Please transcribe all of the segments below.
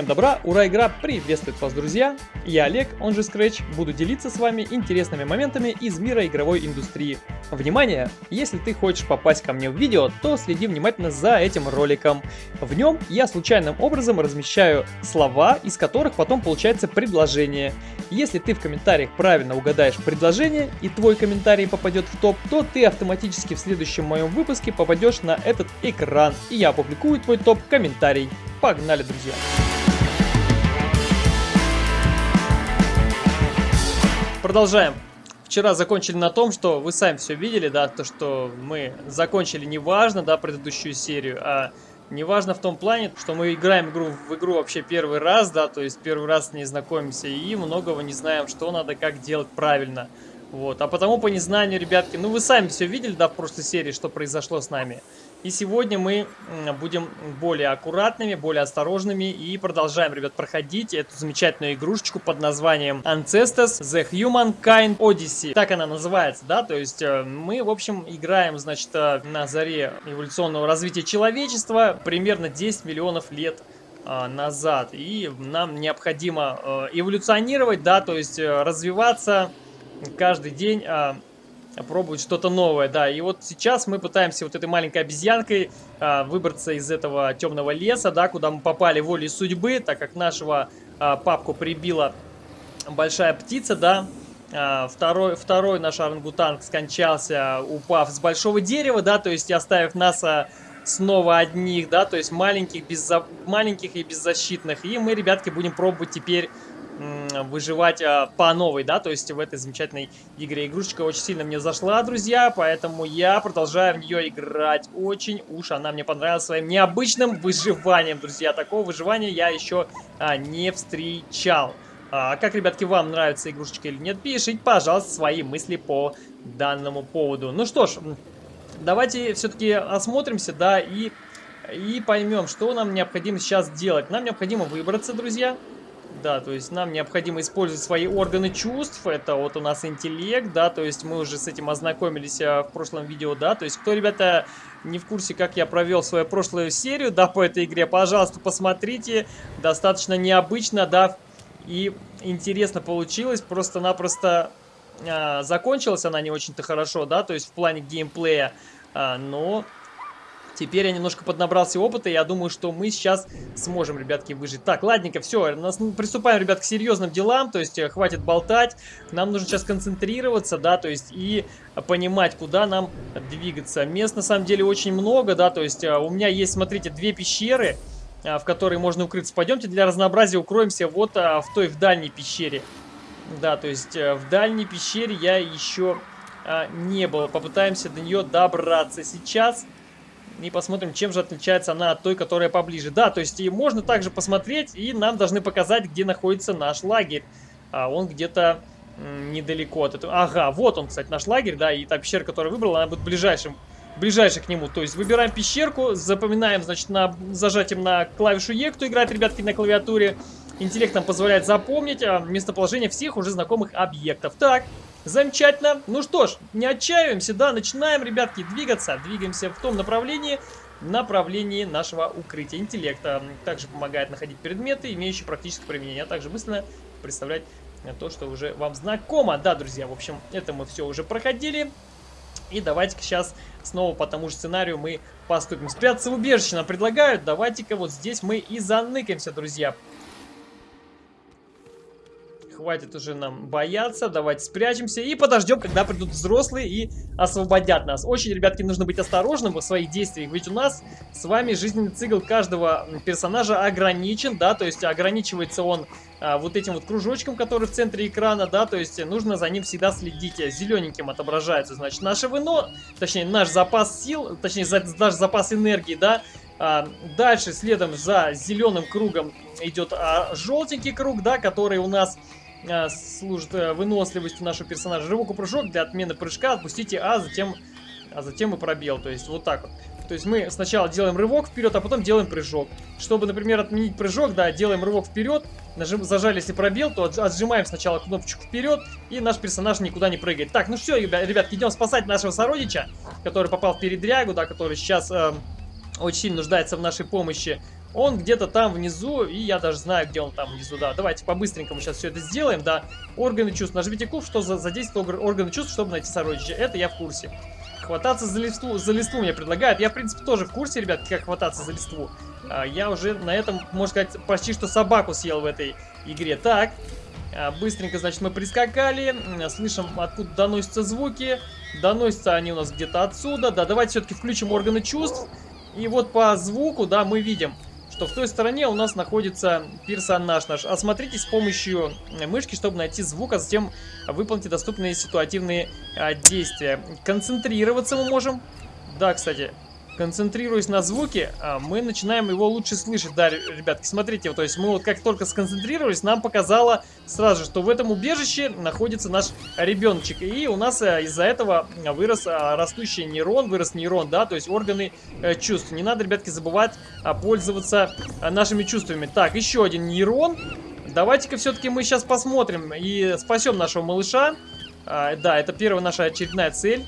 Всем добра, ура, игра приветствует вас, друзья! Я Олег, он же Scratch, буду делиться с вами интересными моментами из мира игровой индустрии. Внимание! Если ты хочешь попасть ко мне в видео, то следи внимательно за этим роликом. В нем я случайным образом размещаю слова, из которых потом получается предложение. Если ты в комментариях правильно угадаешь предложение и твой комментарий попадет в топ, то ты автоматически в следующем моем выпуске попадешь на этот экран, и я опубликую твой топ-комментарий. Погнали, друзья! Продолжаем. Вчера закончили на том, что вы сами все видели, да, то, что мы закончили неважно, да, предыдущую серию, а неважно в том плане, что мы играем игру в игру вообще первый раз, да, то есть первый раз с ней знакомимся и многого не знаем, что надо, как делать правильно. Вот, а потому по незнанию, ребятки, ну вы сами все видели, да, в прошлой серии, что произошло с нами. И сегодня мы будем более аккуратными, более осторожными и продолжаем, ребят, проходить эту замечательную игрушечку под названием Ancestors The Humankind Odyssey. Так она называется, да, то есть э, мы, в общем, играем, значит, э, на заре эволюционного развития человечества примерно 10 миллионов лет э, назад. И нам необходимо эволюционировать, да, то есть развиваться каждый день пробовать что-то новое, да. И вот сейчас мы пытаемся вот этой маленькой обезьянкой а, выбраться из этого темного леса, да, куда мы попали волей судьбы, так как нашего а, папку прибила большая птица, да. А, второй, второй наш орангутанг скончался, упав с большого дерева, да, то есть оставив нас а, снова одних, да, то есть маленьких, безза... маленьких и беззащитных. И мы, ребятки, будем пробовать теперь выживать а, по новой, да, то есть в этой замечательной игре. Игрушечка очень сильно мне зашла, друзья, поэтому я продолжаю в нее играть. Очень уж она мне понравилась своим необычным выживанием, друзья. Такого выживания я еще а, не встречал. А как, ребятки, вам нравится игрушечка или нет, пишите, пожалуйста, свои мысли по данному поводу. Ну что ж, давайте все-таки осмотримся, да, и, и поймем, что нам необходимо сейчас делать. Нам необходимо выбраться, друзья. Да, то есть нам необходимо использовать свои органы чувств. Это вот у нас интеллект, да, то есть мы уже с этим ознакомились а, в прошлом видео, да. То есть кто, ребята, не в курсе, как я провел свою прошлую серию, да, по этой игре, пожалуйста, посмотрите. Достаточно необычно, да, и интересно получилось. Просто-напросто а, закончилась она не очень-то хорошо, да, то есть в плане геймплея. А, но Теперь я немножко поднабрался опыта, и я думаю, что мы сейчас сможем, ребятки, выжить. Так, ладненько, все, нас, приступаем, ребят, к серьезным делам, то есть э, хватит болтать. Нам нужно сейчас концентрироваться, да, то есть и понимать, куда нам двигаться. Мест, на самом деле, очень много, да, то есть э, у меня есть, смотрите, две пещеры, э, в которые можно укрыться. Пойдемте для разнообразия укроемся вот в той, в дальней пещере. Да, то есть в дальней пещере я еще не был. Попытаемся до нее добраться сейчас и посмотрим, чем же отличается она от той, которая поближе. Да, то есть и можно также посмотреть, и нам должны показать, где находится наш лагерь. А он где-то недалеко от этого. Ага, вот он, кстати, наш лагерь, да, и та пещера, которую выбрал, она будет ближайшим, ближайшей к нему. То есть выбираем пещерку, запоминаем, значит, на зажатием на клавишу Е, кто играет, ребятки, на клавиатуре. Интеллект нам позволяет запомнить а, местоположение всех уже знакомых объектов. Так, Замечательно. Ну что ж, не отчаиваемся, да, начинаем, ребятки, двигаться. Двигаемся в том направлении, направлении нашего укрытия интеллекта. Также помогает находить предметы, имеющие практическое применение, а также быстро представлять то, что уже вам знакомо. Да, друзья, в общем, это мы все уже проходили. И давайте-ка сейчас снова по тому же сценарию мы поступим. Спрятаться в убежище нам предлагают. Давайте-ка вот здесь мы и заныкаемся, друзья хватит уже нам бояться, давайте спрячемся и подождем, когда придут взрослые и освободят нас. Очень, ребятки, нужно быть осторожным в своих действиях, ведь у нас с вами жизненный цикл каждого персонажа ограничен, да, то есть ограничивается он а, вот этим вот кружочком, который в центре экрана, да, то есть нужно за ним всегда следить. Зелененьким отображается, значит, наше вино, точнее, наш запас сил, точнее, за, наш запас энергии, да, а, дальше следом за зеленым кругом идет а, желтенький круг, да, который у нас служит а, выносливостью нашего персонажа. Рывок и прыжок для отмены прыжка отпустите А, затем, а затем и пробел. То есть вот так вот. То есть мы сначала делаем рывок вперед, а потом делаем прыжок. Чтобы, например, отменить прыжок, да, делаем рывок вперед, нажим, зажали, если пробел, то отжимаем сначала кнопочку вперед, и наш персонаж никуда не прыгает. Так, ну все, ребятки, идем спасать нашего сородича, который попал в передрягу, да, который сейчас... Э, очень сильно нуждается в нашей помощи. Он где-то там внизу, и я даже знаю, где он там внизу, да. Давайте по-быстренькому сейчас все это сделаем, да. Органы чувств. Нажмите куб, что за задействует органы чувств, чтобы найти сородича. Это я в курсе. Хвататься за листву, за листву мне предлагают. Я, в принципе, тоже в курсе, ребят, как хвататься за листву. А, я уже на этом, можно сказать, почти что собаку съел в этой игре. Так, а, быстренько, значит, мы прискакали. Слышим, откуда доносятся звуки. Доносятся они у нас где-то отсюда. Да, давайте все-таки включим органы чувств. И вот по звуку, да, мы видим что в той стороне у нас находится персонаж наш. Осмотритесь с помощью мышки, чтобы найти звук, а затем выполните доступные ситуативные а, действия. Концентрироваться мы можем. Да, кстати, концентрируясь на звуке, а, мы начинаем его лучше слышать. Да, ребятки, смотрите, то есть мы вот как только сконцентрировались, нам показало сразу что в этом убежище находится наш ребеночек. И у нас а, из-за этого вырос а, растущий нейрон, вырос нейрон, да, то есть органы э, чувств. Не надо, ребятки, забывать пользоваться нашими чувствами. Так, еще один нейрон. Давайте-ка все-таки мы сейчас посмотрим и спасем нашего малыша. Да, это первая наша очередная цель.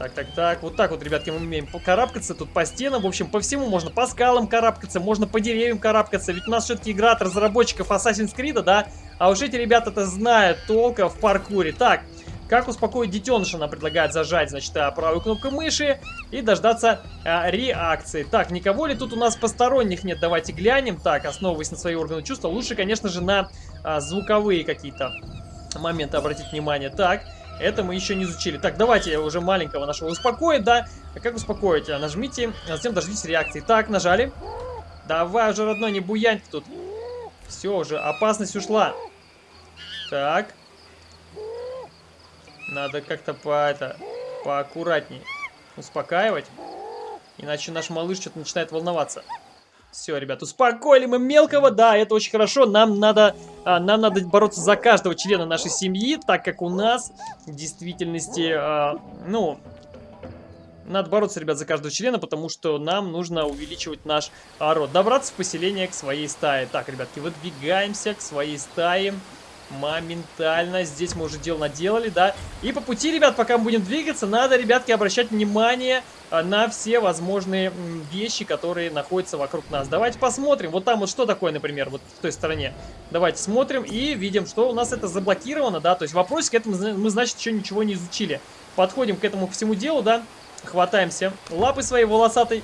Так, так, так. Вот так вот, ребятки, мы умеем карабкаться тут по стенам. В общем, по всему можно. По скалам карабкаться, можно по деревьям карабкаться. Ведь у нас все-таки игра от разработчиков Assassin's Creed, да? А уж эти ребята-то знают толка в паркуре. Так, как успокоить детеныша, она предлагает зажать, значит, а, правую кнопку мыши и дождаться а, реакции. Так, никого ли тут у нас посторонних нет? Давайте глянем. Так, основываясь на свои органы чувства, лучше, конечно же, на а, звуковые какие-то моменты обратить внимание. Так, это мы еще не изучили. Так, давайте уже маленького нашего успокоить, да? А как успокоить? А, нажмите, а затем дождитесь реакции. Так, нажали. Давай уже, родной, не буянь тут. Все уже, опасность ушла. Так. Надо как-то по это поаккуратнее успокаивать. Иначе наш малыш что-то начинает волноваться. Все, ребят, успокоили мы мелкого, да, это очень хорошо. Нам надо, а, нам надо бороться за каждого члена нашей семьи, так как у нас в действительности, а, ну, надо бороться, ребят, за каждого члена, потому что нам нужно увеличивать наш а, род. Добраться в поселение к своей стае. Так, ребятки, выдвигаемся к своей стае моментально. Здесь мы уже дело наделали, да. И по пути, ребят, пока мы будем двигаться, надо, ребятки, обращать внимание а, на все возможные вещи, которые находятся вокруг нас. Давайте посмотрим. Вот там вот что такое, например, вот в той стороне. Давайте смотрим и видим, что у нас это заблокировано, да. То есть вопросик этому мы, значит, еще ничего не изучили. Подходим к этому всему делу, да. Хватаемся лапы своей волосатой.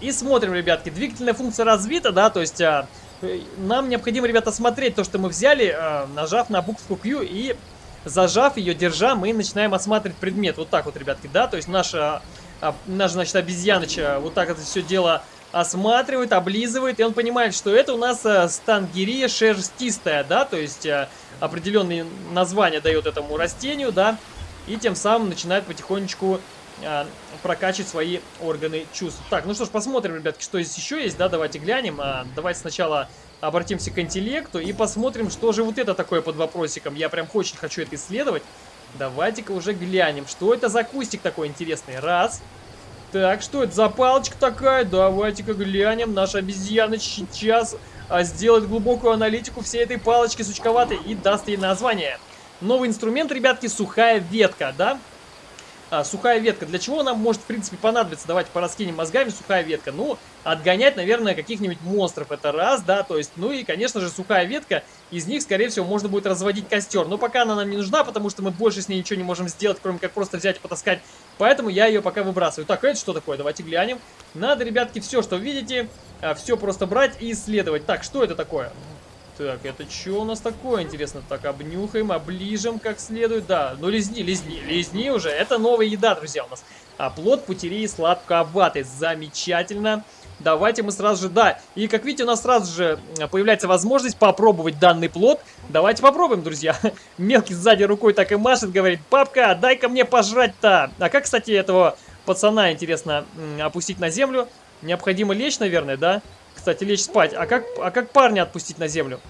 И смотрим, ребятки, двигательная функция развита, да, то есть... Нам необходимо, ребята, смотреть то, что мы взяли, э, нажав на букву Q и зажав ее, держа, мы начинаем осматривать предмет. Вот так вот, ребятки, да, то есть наша, а, наша значит, обезьяночка вот так это все дело осматривает, облизывает, и он понимает, что это у нас э, стангерия шерстистая, да, то есть э, определенные названия дает этому растению, да, и тем самым начинает потихонечку а, прокачивать свои органы чувств. Так, ну что ж, посмотрим, ребятки, что здесь еще есть, да, давайте глянем. А, давайте сначала обратимся к интеллекту и посмотрим, что же вот это такое под вопросиком. Я прям очень хочу это исследовать. Давайте-ка уже глянем, что это за кустик такой интересный. Раз. Так, что это за палочка такая? Давайте-ка глянем. Наша обезьяна сейчас а, сделает глубокую аналитику всей этой палочки сучковатой и даст ей название. Новый инструмент, ребятки, сухая ветка, да? А, сухая ветка. Для чего нам может, в принципе, понадобиться? Давайте пораскинем мозгами сухая ветка. Ну, отгонять, наверное, каких-нибудь монстров. Это раз, да, то есть, ну и, конечно же, сухая ветка. Из них, скорее всего, можно будет разводить костер. Но пока она нам не нужна, потому что мы больше с ней ничего не можем сделать, кроме как просто взять и потаскать. Поэтому я ее пока выбрасываю. Так, это что такое? Давайте глянем. Надо, ребятки, все, что видите, а, все просто брать и исследовать. Так, что это такое? Так, это что у нас такое, интересно? Так, обнюхаем, оближем как следует. Да, ну лизни, лизни, лизни уже. Это новая еда, друзья, у нас. А плод путерии сладковатый. Замечательно. Давайте мы сразу же, да. И как видите, у нас сразу же появляется возможность попробовать данный плод. Давайте попробуем, друзья. Мелкий сзади рукой так и машет, говорит, папка, дай-ка мне пожрать-то. А как, кстати, этого пацана, интересно, опустить на землю? Необходимо лечь, наверное, да? Кстати, лечь спать. А как, а как парня отпустить на землю?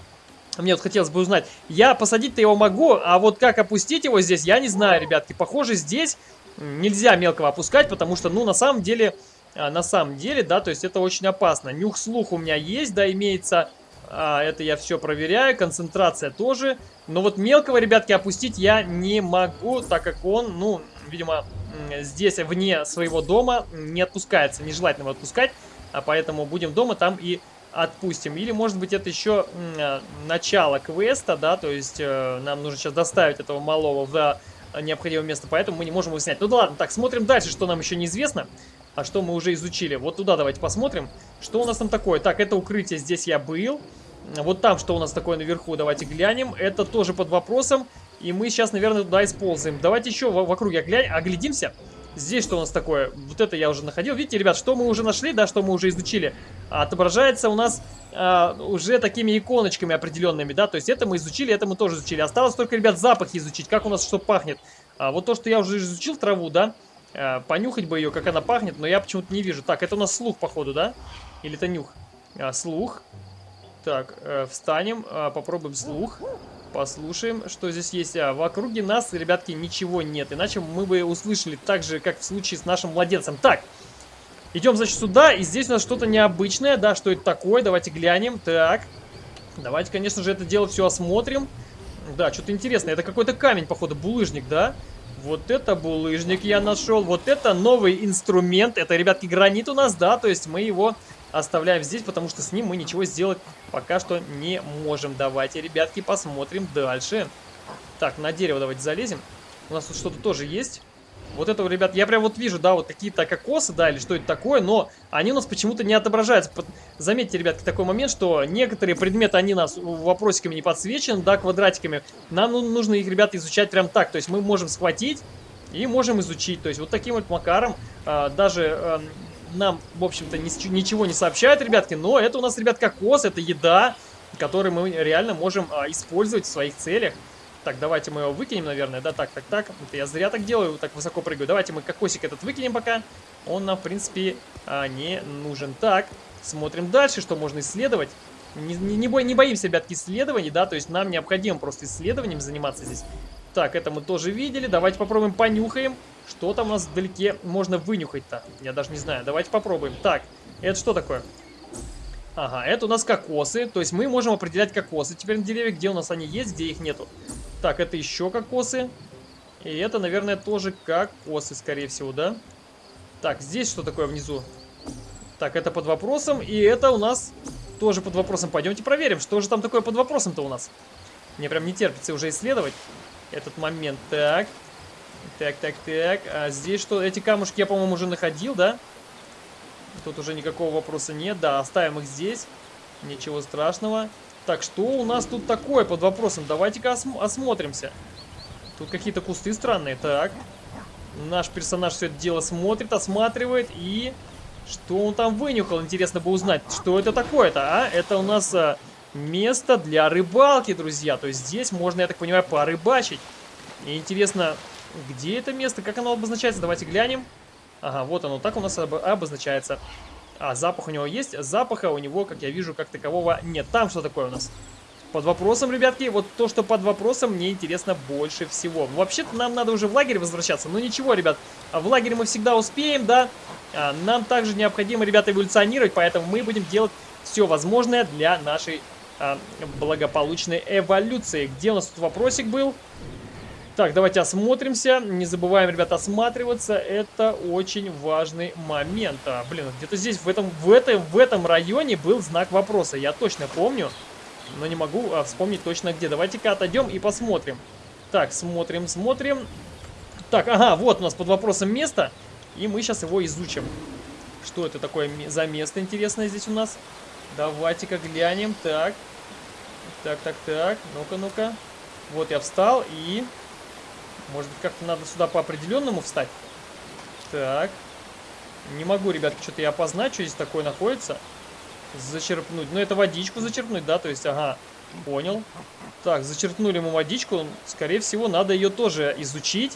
Мне вот хотелось бы узнать. Я посадить-то его могу, а вот как опустить его здесь, я не знаю, ребятки. Похоже, здесь нельзя мелкого опускать, потому что, ну, на самом деле, а, на самом деле, да, то есть это очень опасно. Нюх-слух у меня есть, да, имеется. А, это я все проверяю, концентрация тоже. Но вот мелкого, ребятки, опустить я не могу, так как он, ну, видимо, здесь, вне своего дома, не отпускается. Нежелательно его отпускать. А поэтому будем дома, там и отпустим. Или, может быть, это еще э, начало квеста, да, то есть э, нам нужно сейчас доставить этого малого в необходимое место, поэтому мы не можем его снять. Ну да ладно, так, смотрим дальше, что нам еще неизвестно, а что мы уже изучили. Вот туда давайте посмотрим, что у нас там такое. Так, это укрытие, здесь я был. Вот там, что у нас такое наверху, давайте глянем. Это тоже под вопросом, и мы сейчас, наверное, туда используем. Давайте еще в, в округе оглядимся. Здесь что у нас такое? Вот это я уже находил. Видите, ребят, что мы уже нашли, да, что мы уже изучили? Отображается у нас а, уже такими иконочками определенными, да, то есть это мы изучили, это мы тоже изучили. Осталось только, ребят, запахи изучить, как у нас что пахнет. А, вот то, что я уже изучил траву, да, а, понюхать бы ее, как она пахнет, но я почему-то не вижу. Так, это у нас слух, походу, да? Или это нюх? А, слух. Так, э, встанем, э, попробуем слух. Послушаем, что здесь есть. А, в округе нас, ребятки, ничего нет. Иначе мы бы услышали так же, как в случае с нашим младенцем. Так, идем, значит, сюда. И здесь у нас что-то необычное. Да, что это такое? Давайте глянем. Так, давайте, конечно же, это дело все осмотрим. Да, что-то интересное. Это какой-то камень, походу, булыжник, да? Вот это булыжник я нашел. Вот это новый инструмент. Это, ребятки, гранит у нас, да? То есть мы его оставляем здесь, потому что с ним мы ничего сделать пока что не можем. Давайте, ребятки, посмотрим дальше. Так, на дерево давайте залезем. У нас тут что-то тоже есть. Вот это, ребят, я прям вот вижу, да, вот какие-то кокосы, да, или что это такое, но они у нас почему-то не отображаются. Заметьте, ребятки, такой момент, что некоторые предметы, они нас вопросиками не подсвечены, да, квадратиками. Нам ну, нужно их, ребята, изучать прям так. То есть мы можем схватить и можем изучить. То есть вот таким вот макаром а, даже а, нам, в общем-то, ничего не сообщают, ребятки, но это у нас, ребят, кокос, это еда, которую мы реально можем а, использовать в своих целях. Так, давайте мы его выкинем, наверное, да, так, так, так. Это я зря так делаю, так высоко прыгаю. Давайте мы кокосик этот выкинем пока. Он нам, в принципе, а, не нужен. Так, смотрим дальше, что можно исследовать. Не, не, не, бо, не боимся, ребятки, исследований, да, то есть нам необходимо просто исследованием заниматься здесь. Так, это мы тоже видели. Давайте попробуем понюхаем. Что там у нас вдалеке можно вынюхать-то? Я даже не знаю. Давайте попробуем. Так, это что такое? Ага, это у нас кокосы. То есть мы можем определять кокосы теперь на деревьях, где у нас они есть, где их нету. Так, это еще кокосы. И это, наверное, тоже кокосы, скорее всего, да? Так, здесь что такое внизу? Так, это под вопросом. И это у нас тоже под вопросом. Пойдемте проверим, что же там такое под вопросом-то у нас. Мне прям не терпится уже исследовать этот момент. Так, так, так, так. А здесь что? Эти камушки я, по-моему, уже находил, да? Тут уже никакого вопроса нет. Да, оставим их здесь. Ничего страшного. Так, что у нас тут такое под вопросом? Давайте-ка осм осмотримся. Тут какие-то кусты странные. Так. Наш персонаж все это дело смотрит, осматривает. И что он там вынюхал? Интересно бы узнать, что это такое-то, а? Это у нас а, место для рыбалки, друзья. То есть здесь можно, я так понимаю, порыбачить. И интересно, где это место? Как оно обозначается? Давайте глянем. Ага, вот оно так у нас об обозначается. А, запах у него есть? Запаха у него, как я вижу, как такового нет. Там что такое у нас? Под вопросом, ребятки, вот то, что под вопросом, мне интересно больше всего. Вообще-то нам надо уже в лагерь возвращаться. Но ничего, ребят, в лагере мы всегда успеем, да. А, нам также необходимо, ребята, эволюционировать, поэтому мы будем делать все возможное для нашей благополучной эволюции. Где у нас тут вопросик был? Так, давайте осмотримся. Не забываем, ребята, осматриваться. Это очень важный момент. А, блин, где-то здесь, в этом, в, этом, в этом районе был знак вопроса. Я точно помню, но не могу а, вспомнить точно где. Давайте-ка отойдем и посмотрим. Так, смотрим, смотрим. Так, ага, вот у нас под вопросом место. И мы сейчас его изучим. Что это такое за место интересное здесь у нас? Давайте-ка глянем. Так. Так, так, так. Ну-ка, ну-ка. Вот я встал и... Может быть, как-то надо сюда по определенному встать? Так. Не могу, ребятки, что-то я опознать, что здесь такое находится. Зачерпнуть. Ну, это водичку зачерпнуть, да? То есть, ага, понял. Так, зачерпнули мы водичку. Скорее всего, надо ее тоже изучить.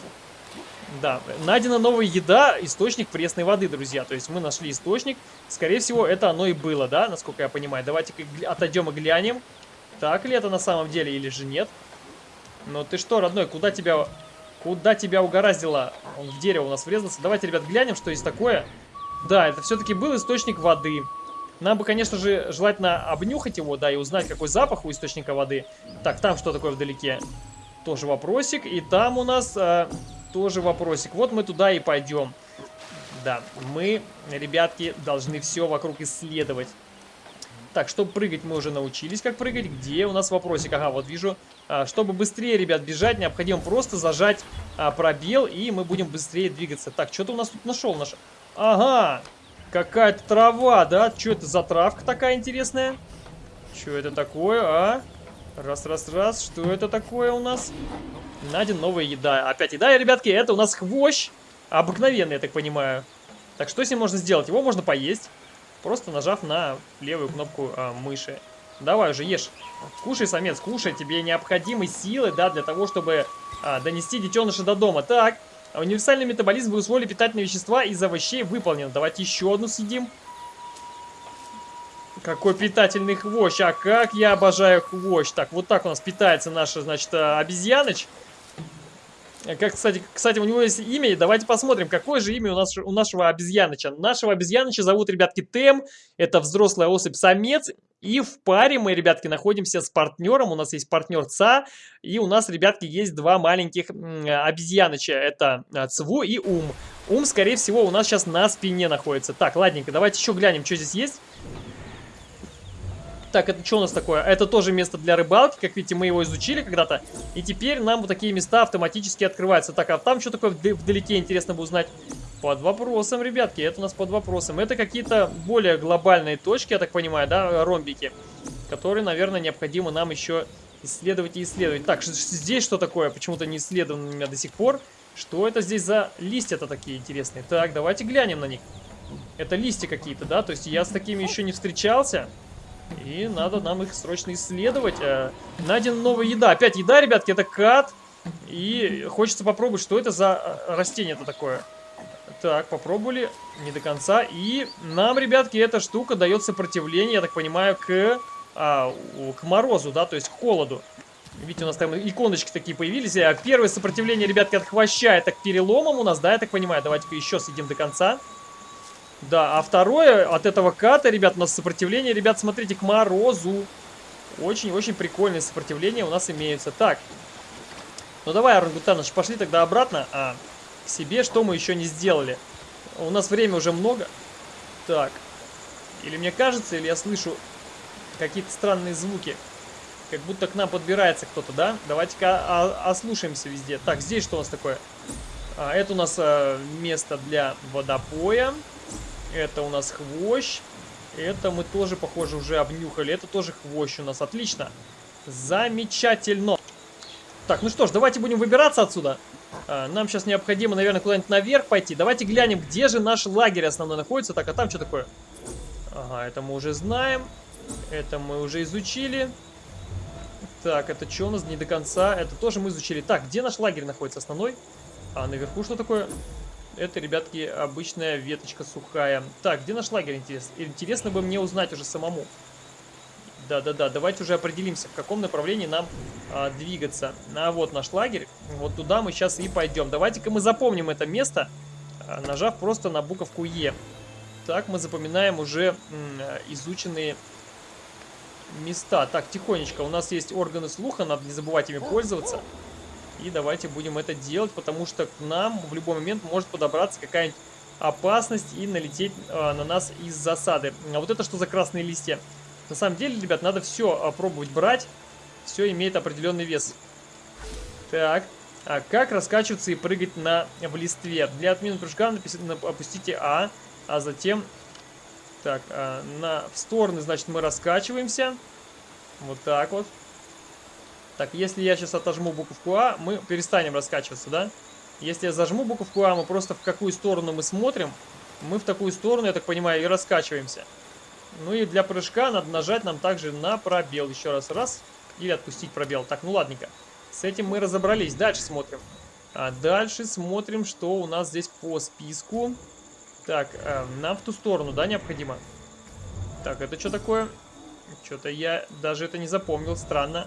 Да, найдена новая еда, источник пресной воды, друзья. То есть мы нашли источник. Скорее всего, это оно и было, да, насколько я понимаю. Давайте-ка отойдем и глянем. Так ли это на самом деле или же нет? Ну ты что, родной, куда тебя Куда тебя угораздило? Он в дерево у нас врезался. Давайте, ребят, глянем, что есть такое. Да, это все-таки был источник воды. Нам бы, конечно же, желательно обнюхать его, да, и узнать, какой запах у источника воды. Так, там что такое вдалеке? Тоже вопросик. И там у нас э, тоже вопросик. Вот мы туда и пойдем. Да, мы, ребятки, должны все вокруг исследовать. Так, чтобы прыгать мы уже научились, как прыгать. Где у нас вопросик? Ага, вот вижу. А, чтобы быстрее, ребят, бежать, необходимо просто зажать а, пробел, и мы будем быстрее двигаться. Так, что ты у нас тут нашел? Наш... Ага, какая-то трава, да? Что это за травка такая интересная? Что это такое, а? Раз, раз, раз. Что это такое у нас? Найден новая еда. Опять еда, ребятки, это у нас хвощ. Обыкновенный, я так понимаю. Так, что с ним можно сделать? Его можно поесть, просто нажав на левую кнопку а, мыши. Давай уже, ешь. Кушай, самец, кушай. Тебе необходимы силы, да, для того, чтобы а, донести детеныша до дома. Так, универсальный метаболизм вы усвоили питательные вещества из овощей выполнен. Давайте еще одну съедим. Какой питательный хвощ. А как я обожаю хвощ. Так, вот так у нас питается наша, значит, обезьяныч. Как, кстати, кстати, у него есть имя. Давайте посмотрим, какое же имя у, нас, у нашего обезьяныча. Нашего обезьяныча зовут, ребятки, Тем. Это взрослая особь-самец. И в паре мы, ребятки, находимся с партнером. У нас есть партнер ЦА. И у нас, ребятки, есть два маленьких обезьяныча. Это а, Цву и Ум. Ум, скорее всего, у нас сейчас на спине находится. Так, ладненько, давайте еще глянем, что здесь есть. Так, это что у нас такое? Это тоже место для рыбалки. Как видите, мы его изучили когда-то. И теперь нам вот такие места автоматически открываются. Так, а там что такое вдалеке, интересно бы узнать? Под вопросом, ребятки, это у нас под вопросом. Это какие-то более глобальные точки, я так понимаю, да, ромбики. Которые, наверное, необходимо нам еще исследовать и исследовать. Так, здесь что такое? Почему-то не исследовано у меня до сих пор. Что это здесь за листья-то такие интересные? Так, давайте глянем на них. Это листья какие-то, да? То есть я с такими еще не встречался. И надо нам их срочно исследовать. Э, найдена новая еда. Опять еда, ребятки, это кат. И хочется попробовать, что это за э, растение-то такое. Так, попробовали. Не до конца. И нам, ребятки, эта штука дает сопротивление, я так понимаю, к, а, к морозу, да, то есть к холоду. Видите, у нас там иконочки такие появились. Э, первое сопротивление, ребятки, от хвоща, это к переломам у нас, да, я так понимаю. Давайте-ка еще съедим до конца. Да, а второе от этого ката, ребят, у нас сопротивление, ребят, смотрите, к морозу. Очень-очень прикольное сопротивление у нас имеется. Так, ну давай, Орангутаныч, пошли тогда обратно а, к себе, что мы еще не сделали. У нас время уже много. Так, или мне кажется, или я слышу какие-то странные звуки. Как будто к нам подбирается кто-то, да? Давайте-ка ослушаемся везде. Так, здесь что у нас такое? А, это у нас а, место для водопоя. Это у нас хвощ. Это мы тоже, похоже, уже обнюхали. Это тоже хвощ у нас. Отлично. Замечательно. Так, ну что ж, давайте будем выбираться отсюда. А, нам сейчас необходимо, наверное, куда-нибудь наверх пойти. Давайте глянем, где же наш лагерь основной находится. Так, а там что такое? Ага, это мы уже знаем. Это мы уже изучили. Так, это что у нас не до конца? Это тоже мы изучили. Так, где наш лагерь находится основной? А наверху что такое? Это, ребятки, обычная веточка сухая. Так, где наш лагерь, интересно? Интересно бы мне узнать уже самому. Да-да-да, давайте уже определимся, в каком направлении нам а, двигаться. А вот наш лагерь, вот туда мы сейчас и пойдем. Давайте-ка мы запомним это место, а, нажав просто на буковку Е. Так, мы запоминаем уже изученные места. Так, тихонечко, у нас есть органы слуха, надо не забывать ими пользоваться. И давайте будем это делать, потому что к нам в любой момент может подобраться какая-нибудь опасность и налететь э, на нас из засады. А вот это что за красные листья? На самом деле, ребят, надо все э, пробовать брать. Все имеет определенный вес. Так, а как раскачиваться и прыгать на, в листве? Для отмены прыжка опустите А, а затем... Так, а, на, в стороны, значит, мы раскачиваемся. Вот так вот. Так, если я сейчас отожму буковку А, мы перестанем раскачиваться, да? Если я зажму буковку А, мы просто в какую сторону мы смотрим, мы в такую сторону, я так понимаю, и раскачиваемся. Ну и для прыжка надо нажать нам также на пробел. Еще раз, раз, или отпустить пробел. Так, ну ладненько. С этим мы разобрались. Дальше смотрим. А дальше смотрим, что у нас здесь по списку. Так, э, нам в ту сторону, да, необходимо? Так, это что такое? Что-то я даже это не запомнил, странно.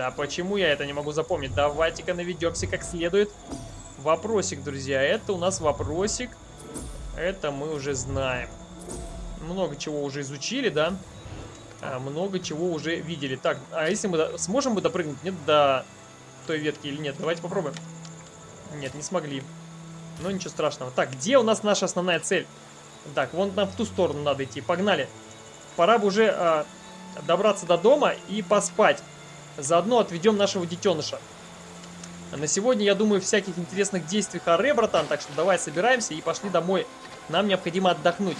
Да почему я это не могу запомнить? Давайте-ка наведемся как следует. Вопросик, друзья. Это у нас вопросик. Это мы уже знаем. Много чего уже изучили, да? А, много чего уже видели. Так, а если мы... Сможем мы допрыгнуть? Нет, до той ветки или нет? Давайте попробуем. Нет, не смогли. Но ничего страшного. Так, где у нас наша основная цель? Так, вон нам в ту сторону надо идти. Погнали. Пора бы уже э, добраться до дома и поспать. Заодно отведем нашего детеныша. На сегодня, я думаю, всяких интересных действий харе, братан. Так что давай собираемся и пошли домой. Нам необходимо отдохнуть.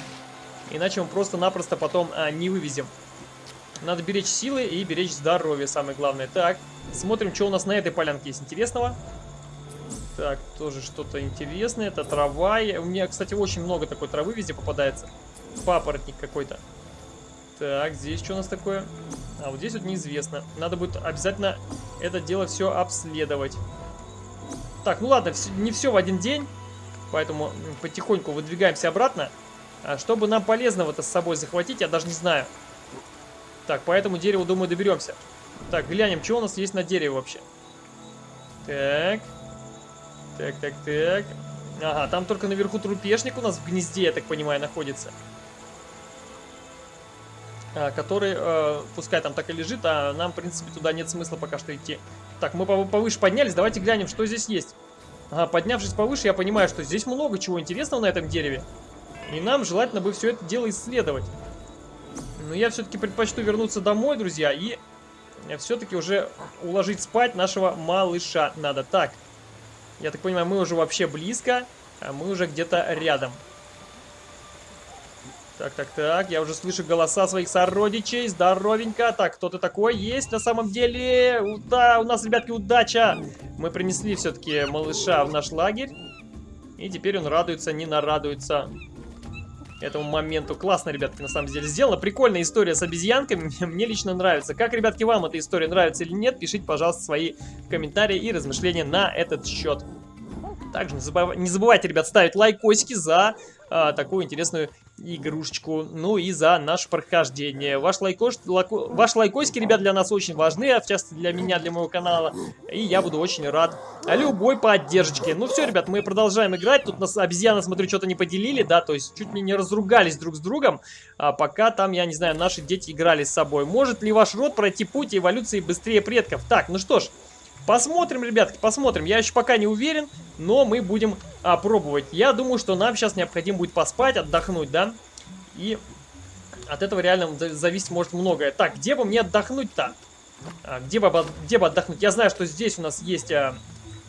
Иначе мы просто-напросто потом а, не вывезем. Надо беречь силы и беречь здоровье, самое главное. Так, смотрим, что у нас на этой полянке есть интересного. Так, тоже что-то интересное. Это трава. У меня, кстати, очень много такой травы везде попадается. Папоротник какой-то. Так, здесь что у нас такое? А вот здесь вот неизвестно. Надо будет обязательно это дело все обследовать. Так, ну ладно, не все в один день. Поэтому потихоньку выдвигаемся обратно. А чтобы нам полезного-то с собой захватить, я даже не знаю. Так, по этому дереву, думаю, доберемся. Так, глянем, что у нас есть на дереве вообще. Так. Так, так, так. Ага, там только наверху трупешник у нас в гнезде, я так понимаю, находится. А, который, э, пускай там так и лежит, а нам, в принципе, туда нет смысла пока что идти. Так, мы повыше поднялись, давайте глянем, что здесь есть. Ага, поднявшись повыше, я понимаю, что здесь много чего интересного на этом дереве. И нам желательно бы все это дело исследовать. Но я все-таки предпочту вернуться домой, друзья, и все-таки уже уложить спать нашего малыша надо. Так, я так понимаю, мы уже вообще близко, а мы уже где-то рядом. Так, так, так, я уже слышу голоса своих сородичей, здоровенько. Так, кто-то такой есть на самом деле. Да, у нас, ребятки, удача. Мы принесли все-таки малыша в наш лагерь. И теперь он радуется, не нарадуется этому моменту. Классно, ребятки, на самом деле сделано. Прикольная история с обезьянками. Мне лично нравится. Как, ребятки, вам эта история нравится или нет, пишите, пожалуйста, свои комментарии и размышления на этот счет. Также не, не забывайте, ребят, ставить лайкосики за а, такую интересную игрушечку. Ну и за наше прохождение. Ваш, лайкош, лайко, ваш лайкосики, ребят, для нас очень важны, а в частности для меня, для моего канала. И я буду очень рад любой поддержке. Ну все, ребят, мы продолжаем играть. Тут нас обезьяны, смотрю, что-то не поделили, да, то есть чуть ли не разругались друг с другом, а пока там, я не знаю, наши дети играли с собой. Может ли ваш род пройти путь эволюции быстрее предков? Так, ну что ж, Посмотрим, ребятки, посмотрим. Я еще пока не уверен, но мы будем а, пробовать. Я думаю, что нам сейчас необходимо будет поспать, отдохнуть, да? И от этого реально зависит может многое. Так, где бы мне отдохнуть-то? А, где, бы, где бы отдохнуть? Я знаю, что здесь у нас есть а,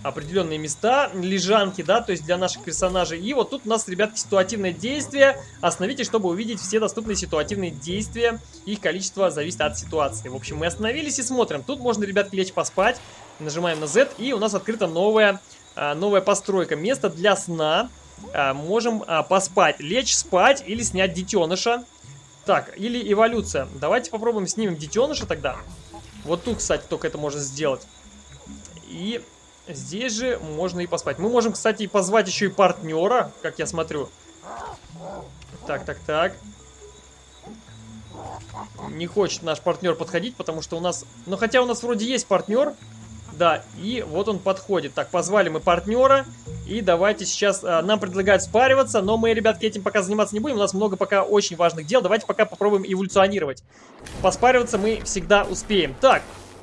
определенные места, лежанки, да, то есть для наших персонажей. И вот тут у нас, ребятки, ситуативное действие. Остановитесь, чтобы увидеть все доступные ситуативные действия. Их количество зависит от ситуации. В общем, мы остановились и смотрим. Тут можно, ребятки, лечь поспать. Нажимаем на Z, и у нас открыта новая, а, новая постройка. Место для сна. А, можем а, поспать, лечь спать или снять детеныша. Так, или эволюция. Давайте попробуем снимем детеныша тогда. Вот тут, кстати, только это можно сделать. И здесь же можно и поспать. Мы можем, кстати, позвать еще и партнера, как я смотрю. Так, так, так. Не хочет наш партнер подходить, потому что у нас... Ну, хотя у нас вроде есть партнер, да, и вот он подходит. Так, позвали мы партнера. И давайте сейчас... А, нам предлагают спариваться, но мы, ребятки, этим пока заниматься не будем. У нас много пока очень важных дел. Давайте пока попробуем эволюционировать. Поспариваться мы всегда успеем. Так,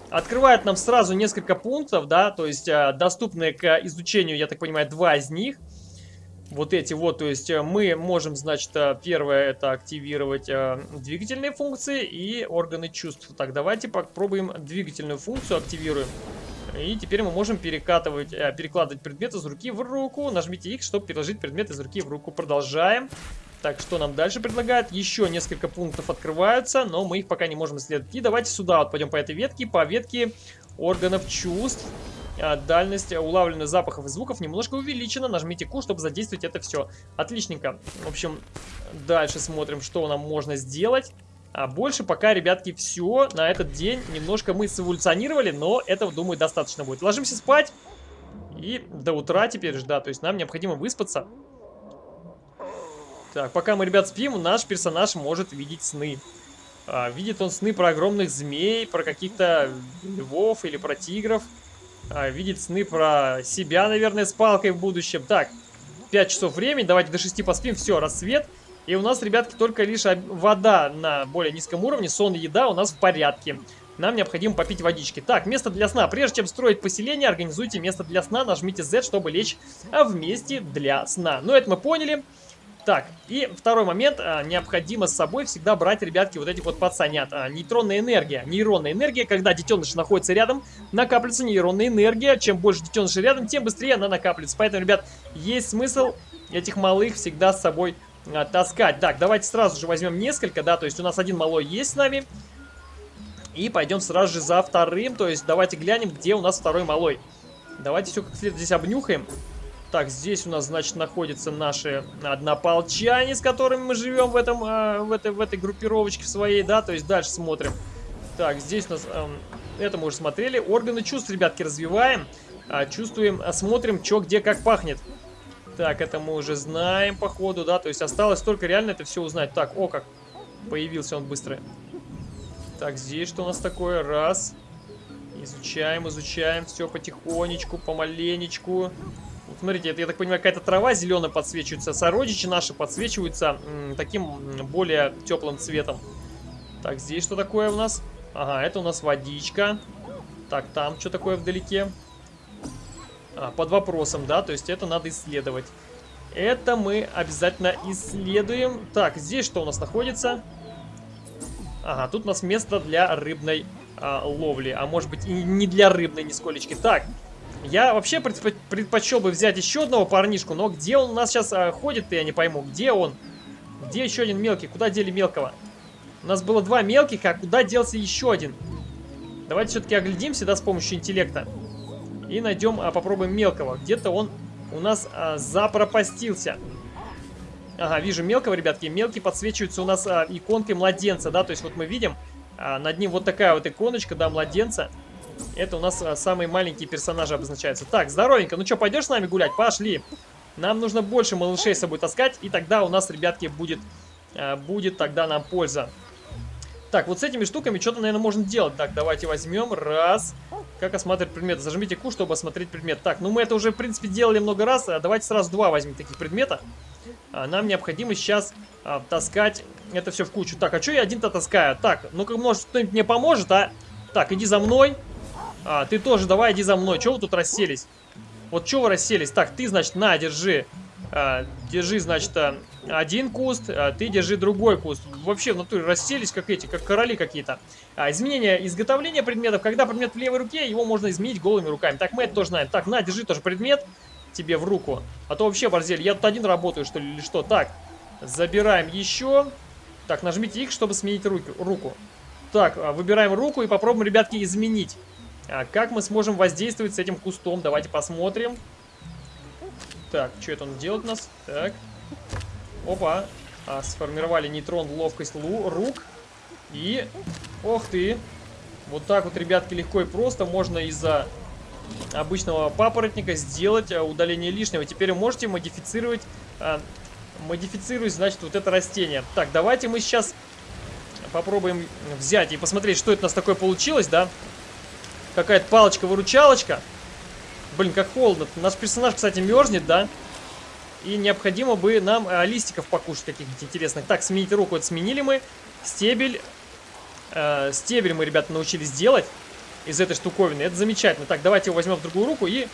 открывает нам сразу несколько пунктов, да, то есть а, доступные к изучению, я так понимаю, два из них. Вот эти вот, то есть э, мы можем, значит, первое это активировать двигательные функции и органы чувств. Так, давайте попробуем двигательную функцию активируем. И теперь мы можем перекатывать, э, перекладывать предмет из руки в руку. Нажмите X, чтобы переложить предмет из руки в руку. Продолжаем. Так, что нам дальше предлагают? Еще несколько пунктов открываются, но мы их пока не можем исследовать. И давайте сюда вот пойдем по этой ветке, по ветке органов чувств. А, дальность улавливания запахов и звуков немножко увеличена. Нажмите Q, чтобы задействовать это все. Отличненько. В общем, дальше смотрим, что нам можно сделать. А больше пока, ребятки, все на этот день. Немножко мы сэволюционировали, но этого, думаю, достаточно будет. Ложимся спать. И до утра теперь же, да, то есть нам необходимо выспаться. Так, пока мы, ребят, спим, наш персонаж может видеть сны. А, видит он сны про огромных змей, про каких-то львов или про тигров. А, видит сны про себя, наверное, с палкой в будущем. Так, 5 часов времени, давайте до 6 поспим, все, рассвет. И у нас, ребятки, только лишь вода на более низком уровне, сон и еда у нас в порядке. нам необходимо попить водички. Так, место для сна. Прежде чем строить поселение, организуйте место для сна, нажмите Z, чтобы лечь в месте для сна. Ну, это мы поняли. Так, и второй момент. А, необходимо с собой всегда брать, ребятки, вот этих вот пацанят. А, нейтронная энергия. Нейронная энергия, когда детеныш находится рядом, накапливается нейронная энергия. Чем больше детенышей рядом, тем быстрее она накапливается. Поэтому, ребят, есть смысл этих малых всегда с собой а, таскать. Так, давайте сразу же возьмем несколько, да, то есть у нас один малой есть с нами. И пойдем сразу же за вторым, то есть давайте глянем, где у нас второй малой. Давайте все как следует здесь обнюхаем. Так, здесь у нас, значит, находятся наши однополчане, с которыми мы живем в, этом, э, в, этой, в этой группировочке своей, да, то есть дальше смотрим. Так, здесь у нас, э, это мы уже смотрели. Органы чувств, ребятки, развиваем, э, чувствуем, смотрим, что где как пахнет. Так, это мы уже знаем, походу, да, то есть осталось только реально это все узнать. Так, о, как появился он быстро. Так, здесь что у нас такое? Раз. Изучаем, изучаем, все потихонечку, помаленечку смотрите, это, я так понимаю, какая-то трава зеленая подсвечивается. Сородичи наши подсвечиваются таким более теплым цветом. Так, здесь что такое у нас? Ага, это у нас водичка. Так, там что такое вдалеке? А, под вопросом, да, то есть это надо исследовать. Это мы обязательно исследуем. Так, здесь что у нас находится? Ага, тут у нас место для рыбной а, ловли. А может быть и не для рыбной нисколечки. Так, я вообще предпочел бы взять еще одного парнишку, но где он у нас сейчас а, ходит-то, я не пойму. Где он? Где еще один мелкий? Куда дели мелкого? У нас было два мелких, а куда делся еще один? Давайте все-таки оглядимся, да, с помощью интеллекта. И найдем, а, попробуем мелкого. Где-то он у нас а, запропастился. Ага, вижу мелкого, ребятки. Мелкий подсвечивается у нас а, иконкой младенца, да, то есть вот мы видим, а, над ним вот такая вот иконочка, да, младенца. Это у нас а, самые маленькие персонажи обозначаются. Так, здоровенько. Ну что, пойдешь с нами гулять? Пошли. Нам нужно больше малышей с собой таскать. И тогда у нас, ребятки, будет, а, будет тогда нам польза. Так, вот с этими штуками что-то, наверное, можно делать. Так, давайте возьмем. Раз. Как осматривать предмет? Зажмите Q, чтобы осмотреть предмет. Так, ну мы это уже, в принципе, делали много раз. А давайте сразу два возьмем таких предмета. А, нам необходимо сейчас а, таскать это все в кучу. Так, а что я один-то таскаю? Так, ну-ка, может, кто-нибудь мне поможет, а? Так, иди за мной. А, ты тоже давай иди за мной. Чего вы тут расселись? Вот чего вы расселись? Так, ты, значит, на, держи. А, держи, значит, а, один куст, а ты держи другой куст. Вообще, в натуре расселись, как эти, как короли какие-то. Изменение изготовления предметов. Когда предмет в левой руке, его можно изменить голыми руками. Так, мы это тоже знаем. Так, на, держи тоже предмет тебе в руку. А то вообще, борзель, я тут один работаю, что ли, или что? Так, забираем еще. Так, нажмите X, чтобы сменить руки, руку. Так, выбираем руку и попробуем, ребятки, изменить. Как мы сможем воздействовать с этим кустом? Давайте посмотрим. Так, что это он делает у нас? Так. Опа. А, сформировали нейтрон, ловкость лу рук. И... Ох ты. Вот так вот, ребятки, легко и просто можно из-за обычного папоротника сделать а, удаление лишнего. Теперь вы можете модифицировать... А, модифицировать, значит, вот это растение. Так, давайте мы сейчас попробуем взять и посмотреть, что это у нас такое получилось, да? Какая-то палочка-выручалочка. Блин, как холодно. Наш персонаж, кстати, мерзнет, да? И необходимо бы нам э, листиков покушать каких-нибудь интересных. Так, сменить руку. Это сменили мы. Стебель. Э, стебель мы, ребята, научились делать из этой штуковины. Это замечательно. Так, давайте его возьмем в другую руку и...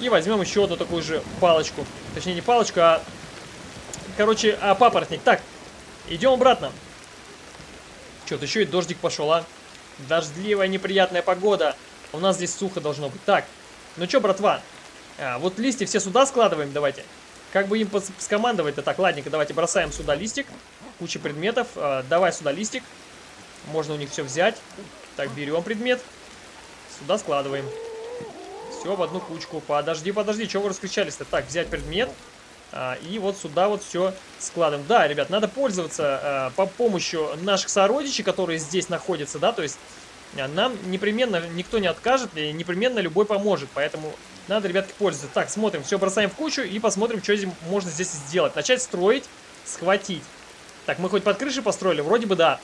И возьмем еще одну такую же палочку. Точнее, не палочку, а... Короче, а папоротник. Так, идем обратно. Что-то еще и дождик пошел, а. Дождливая неприятная погода. У нас здесь сухо должно быть. Так, ну что, братва? А, вот листья все сюда складываем, давайте. Как бы им скомандовать-то? Так, ладненько, давайте бросаем сюда листик. Куча предметов. А, давай сюда листик. Можно у них все взять. Так, берем предмет. Сюда складываем. Все в одну кучку. Подожди, подожди, чего вы раскричались-то? Так, взять предмет. А, и вот сюда вот все складываем. Да, ребят, надо пользоваться а, по помощью наших сородичей, которые здесь находятся, да, то есть нам непременно никто не откажет и непременно любой поможет, поэтому надо, ребятки, пользоваться. Так, смотрим, все бросаем в кучу и посмотрим, что здесь можно здесь сделать. Начать строить, схватить. Так, мы хоть под крышей построили? Вроде бы да.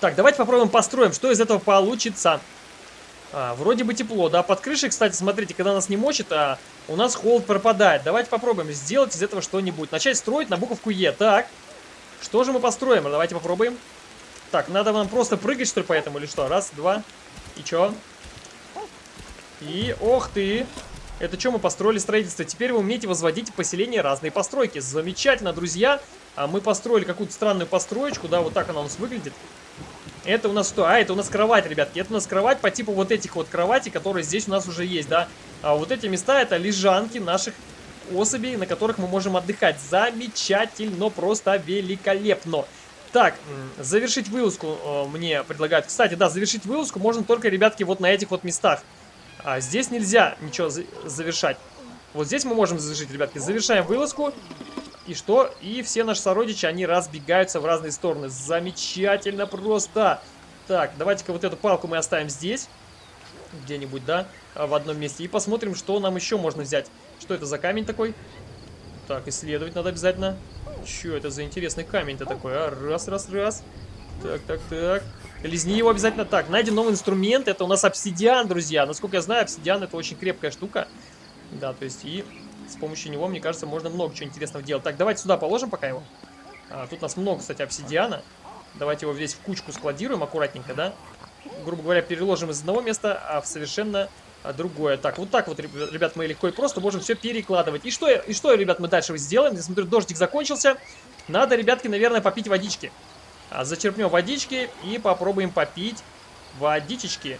Так, давайте попробуем построим, что из этого получится. А, вроде бы тепло, да. Под крышей, кстати, смотрите, когда нас не мочит, а у нас холод пропадает. Давайте попробуем сделать из этого что-нибудь. Начать строить на буковку Е. Так, что же мы построим? Давайте попробуем. Так, надо нам просто прыгать, что ли, по этому или что? Раз, два. И чё? И, ох ты! Это что мы построили строительство? Теперь вы умеете возводить поселения разные постройки. Замечательно, друзья. А мы построили какую-то странную построечку, да, вот так она у нас выглядит. Это у нас что? А, это у нас кровать, ребятки. Это у нас кровать по типу вот этих вот кроватей, которые здесь у нас уже есть, да. А вот эти места это лежанки наших особей, на которых мы можем отдыхать. Замечательно, просто великолепно. Так, завершить вылазку э, мне предлагают. Кстати, да, завершить вылазку можно только, ребятки, вот на этих вот местах. А здесь нельзя ничего за завершать. Вот здесь мы можем завершить, ребятки. Завершаем вылазку. И что? И все наши сородичи, они разбегаются в разные стороны. Замечательно просто. Так, давайте-ка вот эту палку мы оставим здесь. Где-нибудь, да? В одном месте. И посмотрим, что нам еще можно взять. Что это за камень такой? Так, исследовать надо обязательно. Че это за интересный камень-то такой, а? Раз, раз, раз. Так, так, так. Лизни его обязательно. Так, найден новый инструмент. Это у нас обсидиан, друзья. Насколько я знаю, обсидиан это очень крепкая штука. Да, то есть и с помощью него, мне кажется, можно много чего интересного делать. Так, давайте сюда положим пока его. А, тут у нас много, кстати, обсидиана. Давайте его здесь в кучку складируем аккуратненько, да? Грубо говоря, переложим из одного места а в совершенно другое. Так, вот так вот, ребят, мы легко и просто можем все перекладывать. И что, и что ребят, мы дальше сделаем? Я смотрю, дождик закончился. Надо, ребятки, наверное, попить водички. А, зачерпнем водички и попробуем попить водичечки.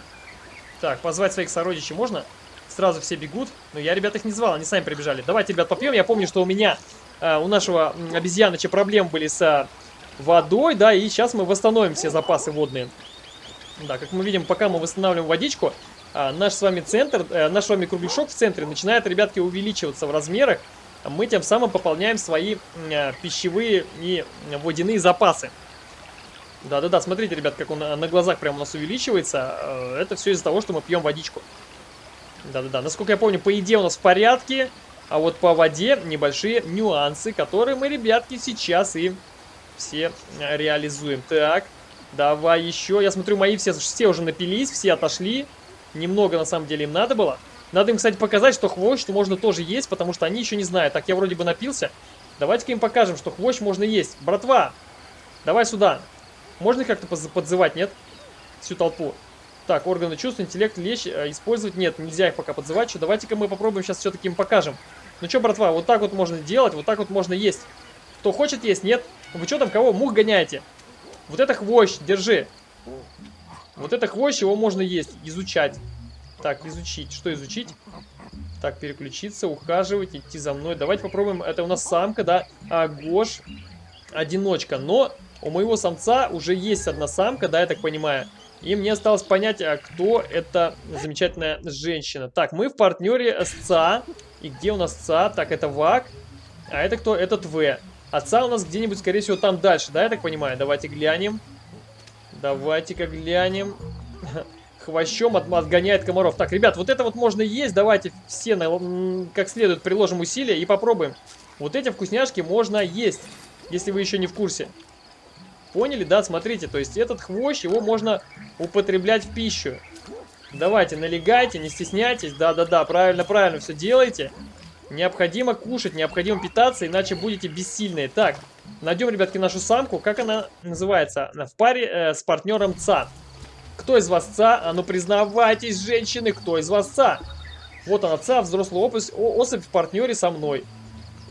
Так, позвать своих сородичей можно? Сразу все бегут. Но я, ребят, их не звал, они сами прибежали. Давайте, ребят, попьем. Я помню, что у меня, э, у нашего обезьяноча проблемы были с э, водой, да, и сейчас мы восстановим все запасы водные. Да, как мы видим, пока мы восстанавливаем водичку, наш с вами центр, э, наш с вами кругляшок в центре начинает, ребятки, увеличиваться в размерах. Мы тем самым пополняем свои э, пищевые и водяные запасы. Да-да-да, смотрите, ребят, как он на глазах прямо у нас увеличивается. Э, это все из-за того, что мы пьем водичку. Да-да-да, насколько я помню, по еде у нас в порядке. А вот по воде небольшие нюансы, которые мы, ребятки, сейчас и все э, реализуем. Так, давай еще. Я смотрю, мои все, все уже напились, все отошли. Немного, на самом деле, им надо было. Надо им, кстати, показать, что хвощ можно тоже есть, потому что они еще не знают. Так, я вроде бы напился. Давайте-ка им покажем, что хвощ можно есть. Братва, давай сюда. Можно как-то подзывать, нет? Всю толпу. Так, органы чувств, интеллект, лечь, э, использовать нет, нельзя их пока подзывать. Что, давайте-ка мы попробуем сейчас все-таки им покажем. Ну что, братва, вот так вот можно делать, вот так вот можно есть. Кто хочет есть, нет? Вы что там, кого? Мух гоняете? Вот это хвощ, держи. Вот это хвощ, его можно есть, изучать. Так, изучить. Что изучить? Так, переключиться, ухаживать, идти за мной. Давайте попробуем. Это у нас самка, да? А, Гош, одиночка. Но у моего самца уже есть одна самка, да, я так понимаю. И мне осталось понять, а кто эта замечательная женщина. Так, мы в партнере с ЦА. И где у нас ЦА? Так, это ВАК. А это кто? Этот В. А ЦА у нас где-нибудь, скорее всего, там дальше, да, я так понимаю? Давайте глянем. Давайте-ка глянем. Хвощом от, отгоняет комаров. Так, ребят, вот это вот можно есть. Давайте все на, как следует приложим усилия и попробуем. Вот эти вкусняшки можно есть, если вы еще не в курсе. Поняли, да? Смотрите, то есть этот хвощ, его можно употреблять в пищу. Давайте, налегайте, не стесняйтесь. Да-да-да, правильно-правильно все делайте. Необходимо кушать, необходимо питаться, иначе будете бессильные. Так, найдем, ребятки, нашу самку. Как она называется? В паре э, с партнером ЦА. Кто из вас ЦА? А ну признавайтесь, женщины, кто из вас ЦА? Вот она ЦА, взрослая особь в партнере со мной.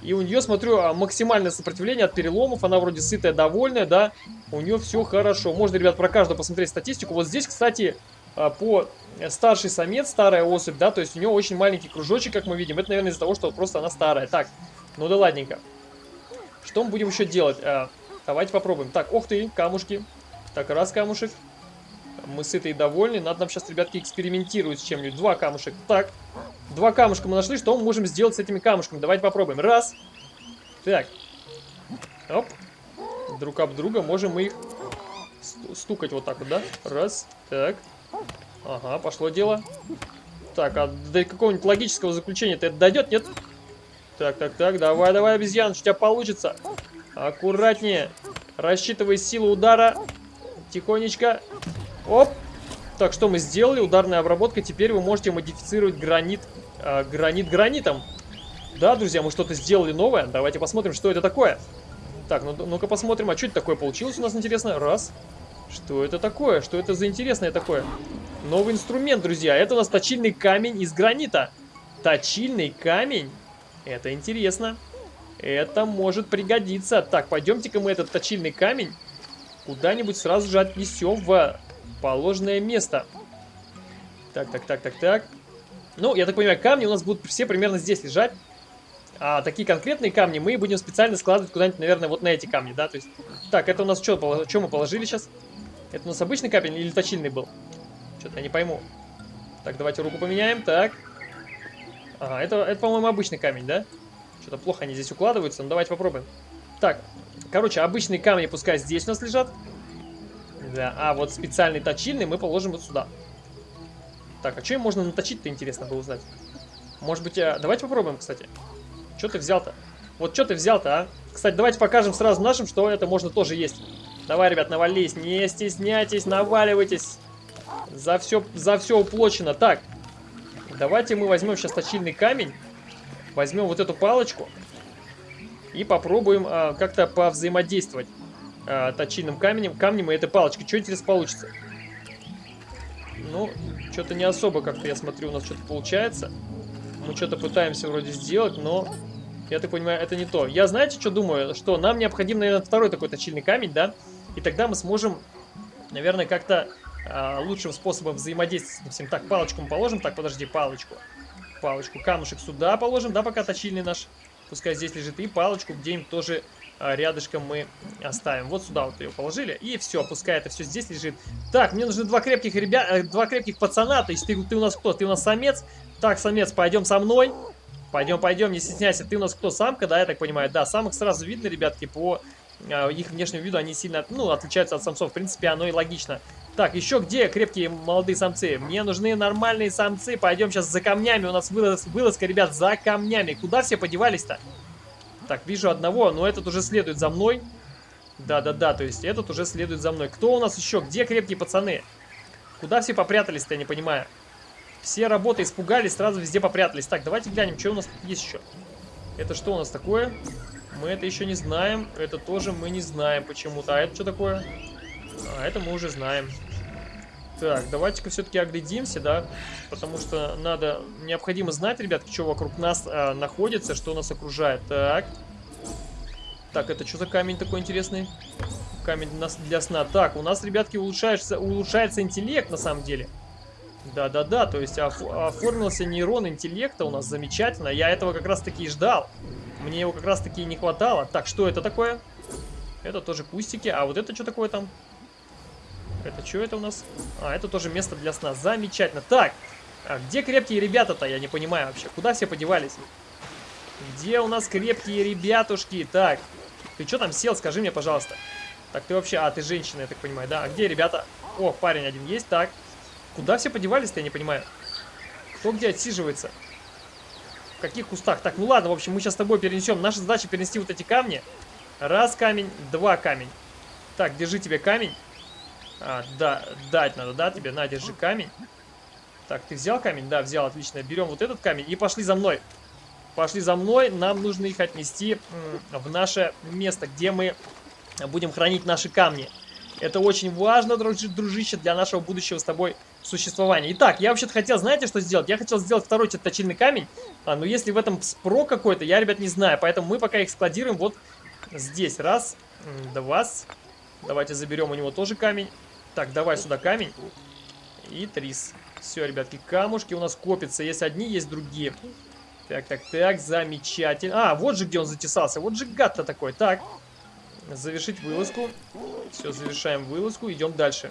И у нее, смотрю, а, максимальное сопротивление от переломов. Она вроде сытая, довольная, да. У нее все хорошо. Можно, ребят, про каждую посмотреть статистику. Вот здесь, кстати, а, по старший самец, старая особь, да, то есть у нее очень маленький кружочек, как мы видим. Это, наверное, из-за того, что просто она старая. Так, ну да ладненько. Что мы будем еще делать? А, давайте попробуем. Так, ох ты, камушки. Так, раз камушек. Мы сытые и довольны. Надо нам сейчас, ребятки, экспериментировать с чем-нибудь. Два камушек. Так, Два камушка мы нашли. Что мы можем сделать с этими камушками? Давайте попробуем. Раз. Так. Оп. Друг об друга можем мы их стукать вот так вот, да? Раз. Так. Ага, пошло дело. Так, а до какого-нибудь логического заключения-то это дойдет, нет? Так, так, так, давай, давай, обезьян, у тебя получится. Аккуратнее. Рассчитывай силу удара. Тихонечко. Оп. Так, что мы сделали? Ударная обработка. Теперь вы можете модифицировать гранит, э, гранит гранитом. Да, друзья, мы что-то сделали новое. Давайте посмотрим, что это такое. Так, ну-ка ну посмотрим, а что это такое получилось у нас, интересно? Раз. Что это такое? Что это за интересное такое? Новый инструмент, друзья. Это у нас точильный камень из гранита. Точильный камень? Это интересно. Это может пригодиться. Так, пойдемте-ка мы этот точильный камень куда-нибудь сразу же отнесем в положенное место. Так, так, так, так, так. Ну, я так понимаю, камни у нас будут все примерно здесь лежать. А такие конкретные камни мы будем специально складывать куда-нибудь, наверное, вот на эти камни, да? То есть, так, это у нас что, что мы положили сейчас? Это у нас обычный камень или точильный был? Что-то я не пойму. Так, давайте руку поменяем, так. Ага, это, это по-моему, обычный камень, да? Что-то плохо они здесь укладываются, ну давайте попробуем. Так, короче, обычные камни пускай здесь у нас лежат. Да, а вот специальный точильный мы положим вот сюда. Так, а что им можно наточить-то, интересно было узнать. Может быть, а... давайте попробуем, кстати. Что ты взял-то? Вот что ты взял-то, а? Кстати, давайте покажем сразу нашим, что это можно тоже есть. Давай, ребят, навались, не стесняйтесь, наваливайтесь. За все, за все уплочено. Так, давайте мы возьмем сейчас точильный камень. Возьмем вот эту палочку. И попробуем а, как-то повзаимодействовать а, точильным камнем, камнем и этой палочкой. Что интересно получится? Ну, что-то не особо как-то, я смотрю, у нас что-то получается. Мы что-то пытаемся вроде сделать, но, я так понимаю, это не то. Я, знаете, что думаю? Что нам необходим, наверное, второй такой точильный камень, да? И тогда мы сможем, наверное, как-то лучшим способом взаимодействовать с этим. Так, палочку мы положим. Так, подожди, палочку. Палочку, камушек сюда положим, да, пока точильный наш. Пускай здесь лежит. И палочку где-нибудь тоже а, рядышком мы оставим. Вот сюда вот ее положили. И все, пускай это все здесь лежит. Так, мне нужны два крепких ребят, э, два крепких пацана. То есть ты, ты у нас кто? Ты у нас самец? Так, самец, пойдем со мной. Пойдем, пойдем, не стесняйся. Ты у нас кто, самка, да, я так понимаю? Да, самых сразу видно, ребятки, по э, их внешнему виду. Они сильно, ну, отличаются от самцов. В принципе, оно и логично. Так, еще где крепкие молодые самцы? Мне нужны нормальные самцы. Пойдем сейчас за камнями. У нас вылаз, вылазка, ребят, за камнями. Куда все подевались-то? Так, вижу одного, но этот уже следует за мной. Да-да-да, то есть этот уже следует за мной. Кто у нас еще? Где крепкие пацаны? Куда все попрятались-то, я не понимаю. Все работы испугались, сразу везде попрятались. Так, давайте глянем, что у нас есть еще. Это что у нас такое? Мы это еще не знаем. Это тоже мы не знаем почему-то. А это что такое? А, это мы уже знаем. Так, давайте-ка все-таки оглядимся, да, потому что надо, необходимо знать, ребят, что вокруг нас а, находится, что нас окружает. Так. Так, это что за камень такой интересный? Камень для сна. Так, у нас, ребятки, улучшается, улучшается интеллект, на самом деле. Да-да-да, то есть оформился нейрон интеллекта у нас замечательно. Я этого как раз-таки и ждал. Мне его как раз-таки и не хватало. Так, что это такое? Это тоже кустики. А вот это что такое там? Это что это у нас? А, это тоже место для сна. Замечательно. Так, а где крепкие ребята-то? Я не понимаю вообще. Куда все подевались? Где у нас крепкие ребятушки? Так, ты что там сел? Скажи мне, пожалуйста. Так, ты вообще... А, ты женщина, я так понимаю, да? А где ребята? О, парень один есть. Так, куда все подевались-то, я не понимаю. Кто где отсиживается? В каких кустах? Так, ну ладно, в общем, мы сейчас с тобой перенесем. Наша задача перенести вот эти камни. Раз камень, два камень. Так, держи тебе камень. А, да, дать надо, да, тебе? На, держи камень. Так, ты взял камень? Да, взял, отлично. Берем вот этот камень и пошли за мной. Пошли за мной, нам нужно их отнести в наше место, где мы будем хранить наши камни. Это очень важно, дружище, для нашего будущего с тобой существования. Итак, я вообще-то хотел, знаете, что сделать? Я хотел сделать второй точильный камень, а, но если в этом спро какой-то, я, ребят, не знаю. Поэтому мы пока их складируем вот здесь. Раз, два. Давайте заберем у него тоже камень. Так, давай сюда камень. И трис. Все, ребятки, камушки у нас копятся. Есть одни, есть другие. Так, так, так, замечательно. А, вот же где он затесался. Вот же гад-то такой. Так, завершить вылазку. Все, завершаем вылазку. Идем дальше.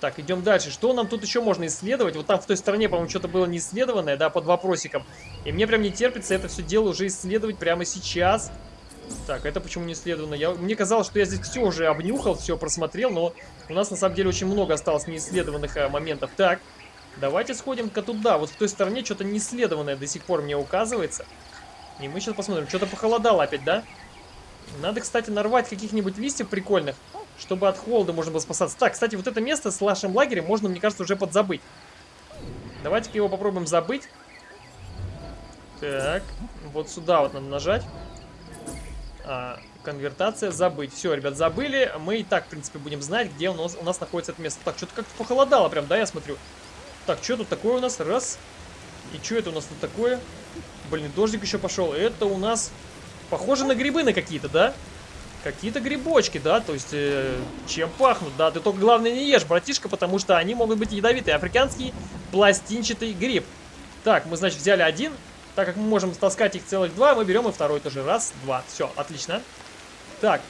Так, идем дальше. Что нам тут еще можно исследовать? Вот там в той стороне, по-моему, что-то было не исследованное, да, под вопросиком. И мне прям не терпится это все дело уже исследовать прямо сейчас. Так, это почему не исследовано? Я, мне казалось, что я здесь все уже обнюхал, все просмотрел, но у нас на самом деле очень много осталось неисследованных а, моментов. Так, давайте сходим-ка туда. Вот в той стороне что-то неисследованное до сих пор мне указывается. И мы сейчас посмотрим. Что-то похолодало опять, да? Надо, кстати, нарвать каких-нибудь листьев прикольных, чтобы от холода можно было спасаться. Так, кстати, вот это место с нашим лагерем можно, мне кажется, уже подзабыть. Давайте-ка его попробуем забыть. Так, вот сюда вот надо нажать. А, Конвертация, забыть. Все, ребят, забыли. Мы и так, в принципе, будем знать, где у нас, у нас находится это место. Так, что-то как-то похолодало прям, да, я смотрю. Так, что тут такое у нас? Раз. И что это у нас тут такое? Блин, дождик еще пошел. Это у нас похоже на грибы на какие-то, да? Какие-то грибочки, да? То есть, э, чем пахнут, да? Ты только, главное, не ешь, братишка, потому что они могут быть ядовитые. Африканский пластинчатый гриб. Так, мы, значит, взяли один. Так как мы можем таскать их целых два, мы берем и второй тоже. Раз, два. Все, отлично. Так,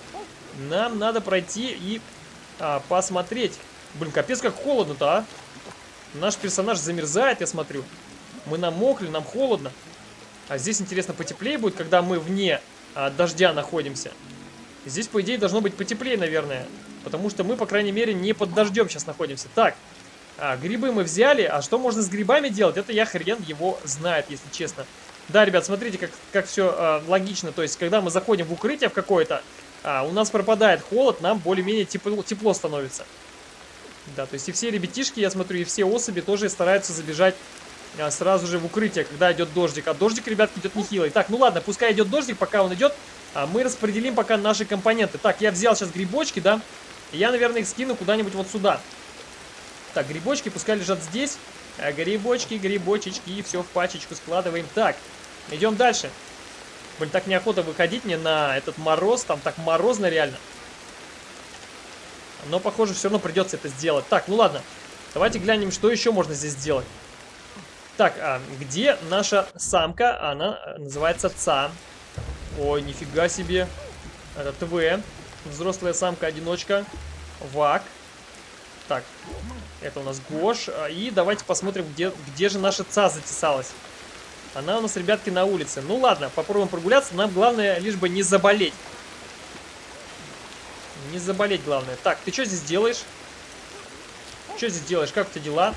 нам надо пройти и а, посмотреть. Блин, капец как холодно-то, а. Наш персонаж замерзает, я смотрю. Мы намокли, нам холодно. А здесь, интересно, потеплее будет, когда мы вне а, дождя находимся. Здесь, по идее, должно быть потеплее, наверное. Потому что мы, по крайней мере, не под дождем сейчас находимся. Так, а, грибы мы взяли. А что можно с грибами делать? Это я хрен его знает, если честно. Да, ребят, смотрите, как, как все а, логично. То есть, когда мы заходим в укрытие в какое-то, а, у нас пропадает холод, нам более-менее тепло, тепло становится. Да, то есть и все ребятишки, я смотрю, и все особи тоже стараются забежать а, сразу же в укрытие, когда идет дождик. А дождик, ребятки, идет нехилый. Так, ну ладно, пускай идет дождик, пока он идет, а мы распределим пока наши компоненты. Так, я взял сейчас грибочки, да, я, наверное, их скину куда-нибудь вот сюда. Так, грибочки пускай лежат здесь. А, грибочки, грибочечки, и все в пачечку складываем. Так, идем дальше. Блин, так неохота выходить мне на этот мороз, там так морозно реально. Но, похоже, все равно придется это сделать. Так, ну ладно. Давайте глянем, что еще можно здесь сделать. Так, а где наша самка? Она э, называется ЦА. Ой, нифига себе. Это ТВ. Взрослая самка-одиночка. ВАК. Так, это у нас Гош. А, и давайте посмотрим, где, где же наша ЦА затесалась. Она у нас, ребятки, на улице. Ну ладно, попробуем прогуляться. Нам главное лишь бы не заболеть. Не заболеть главное. Так, ты что здесь делаешь? Что здесь делаешь? Как у тебя дела?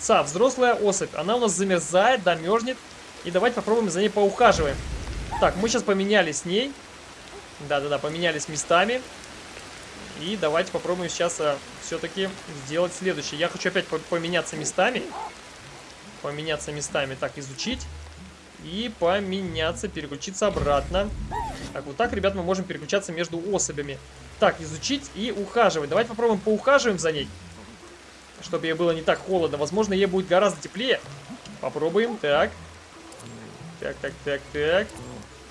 Ца, взрослая особь. Она у нас замерзает, да, мерзнет. И давайте попробуем за ней поухаживаем. Так, мы сейчас поменялись с ней. Да-да-да, поменялись местами. И давайте попробуем сейчас а, все-таки сделать следующее. Я хочу опять поменяться местами. Поменяться местами. Так, изучить. И поменяться, переключиться обратно. Так, вот так, ребят, мы можем переключаться между особями. Так, изучить и ухаживать. Давайте попробуем поухаживаем за ней чтобы ей было не так холодно. Возможно, ей будет гораздо теплее. Попробуем. Так. Так, так, так, так.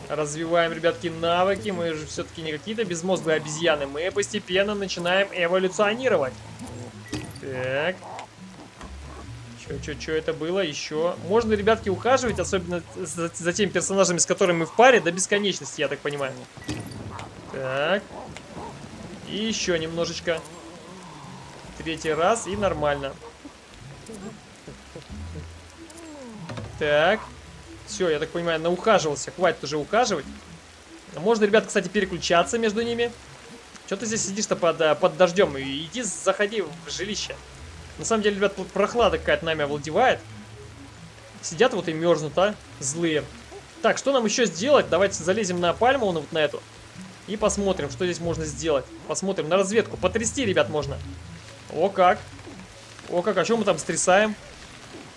Развиваем, ребятки, навыки. Мы же все-таки не какие-то безмозглые обезьяны. Мы постепенно начинаем эволюционировать. Так. Что это было? Еще. Можно, ребятки, ухаживать, особенно за, за теми персонажами, с которыми мы в паре, до бесконечности, я так понимаю. Так. И еще немножечко. Третий раз и нормально. Так. Все, я так понимаю, наухаживался. Хватит уже ухаживать. Можно, ребят, кстати, переключаться между ними. Что ты здесь сидишь-то под, э, под дождем? Иди, заходи в жилище. На самом деле, ребят, прохлада какая-то нами овладевает. Сидят вот и мерзнут, а? Злые. Так, что нам еще сделать? Давайте залезем на пальму, вот на эту. И посмотрим, что здесь можно сделать. Посмотрим на разведку. Потрясти, ребят, можно. О как. О как, а что мы там стрясаем?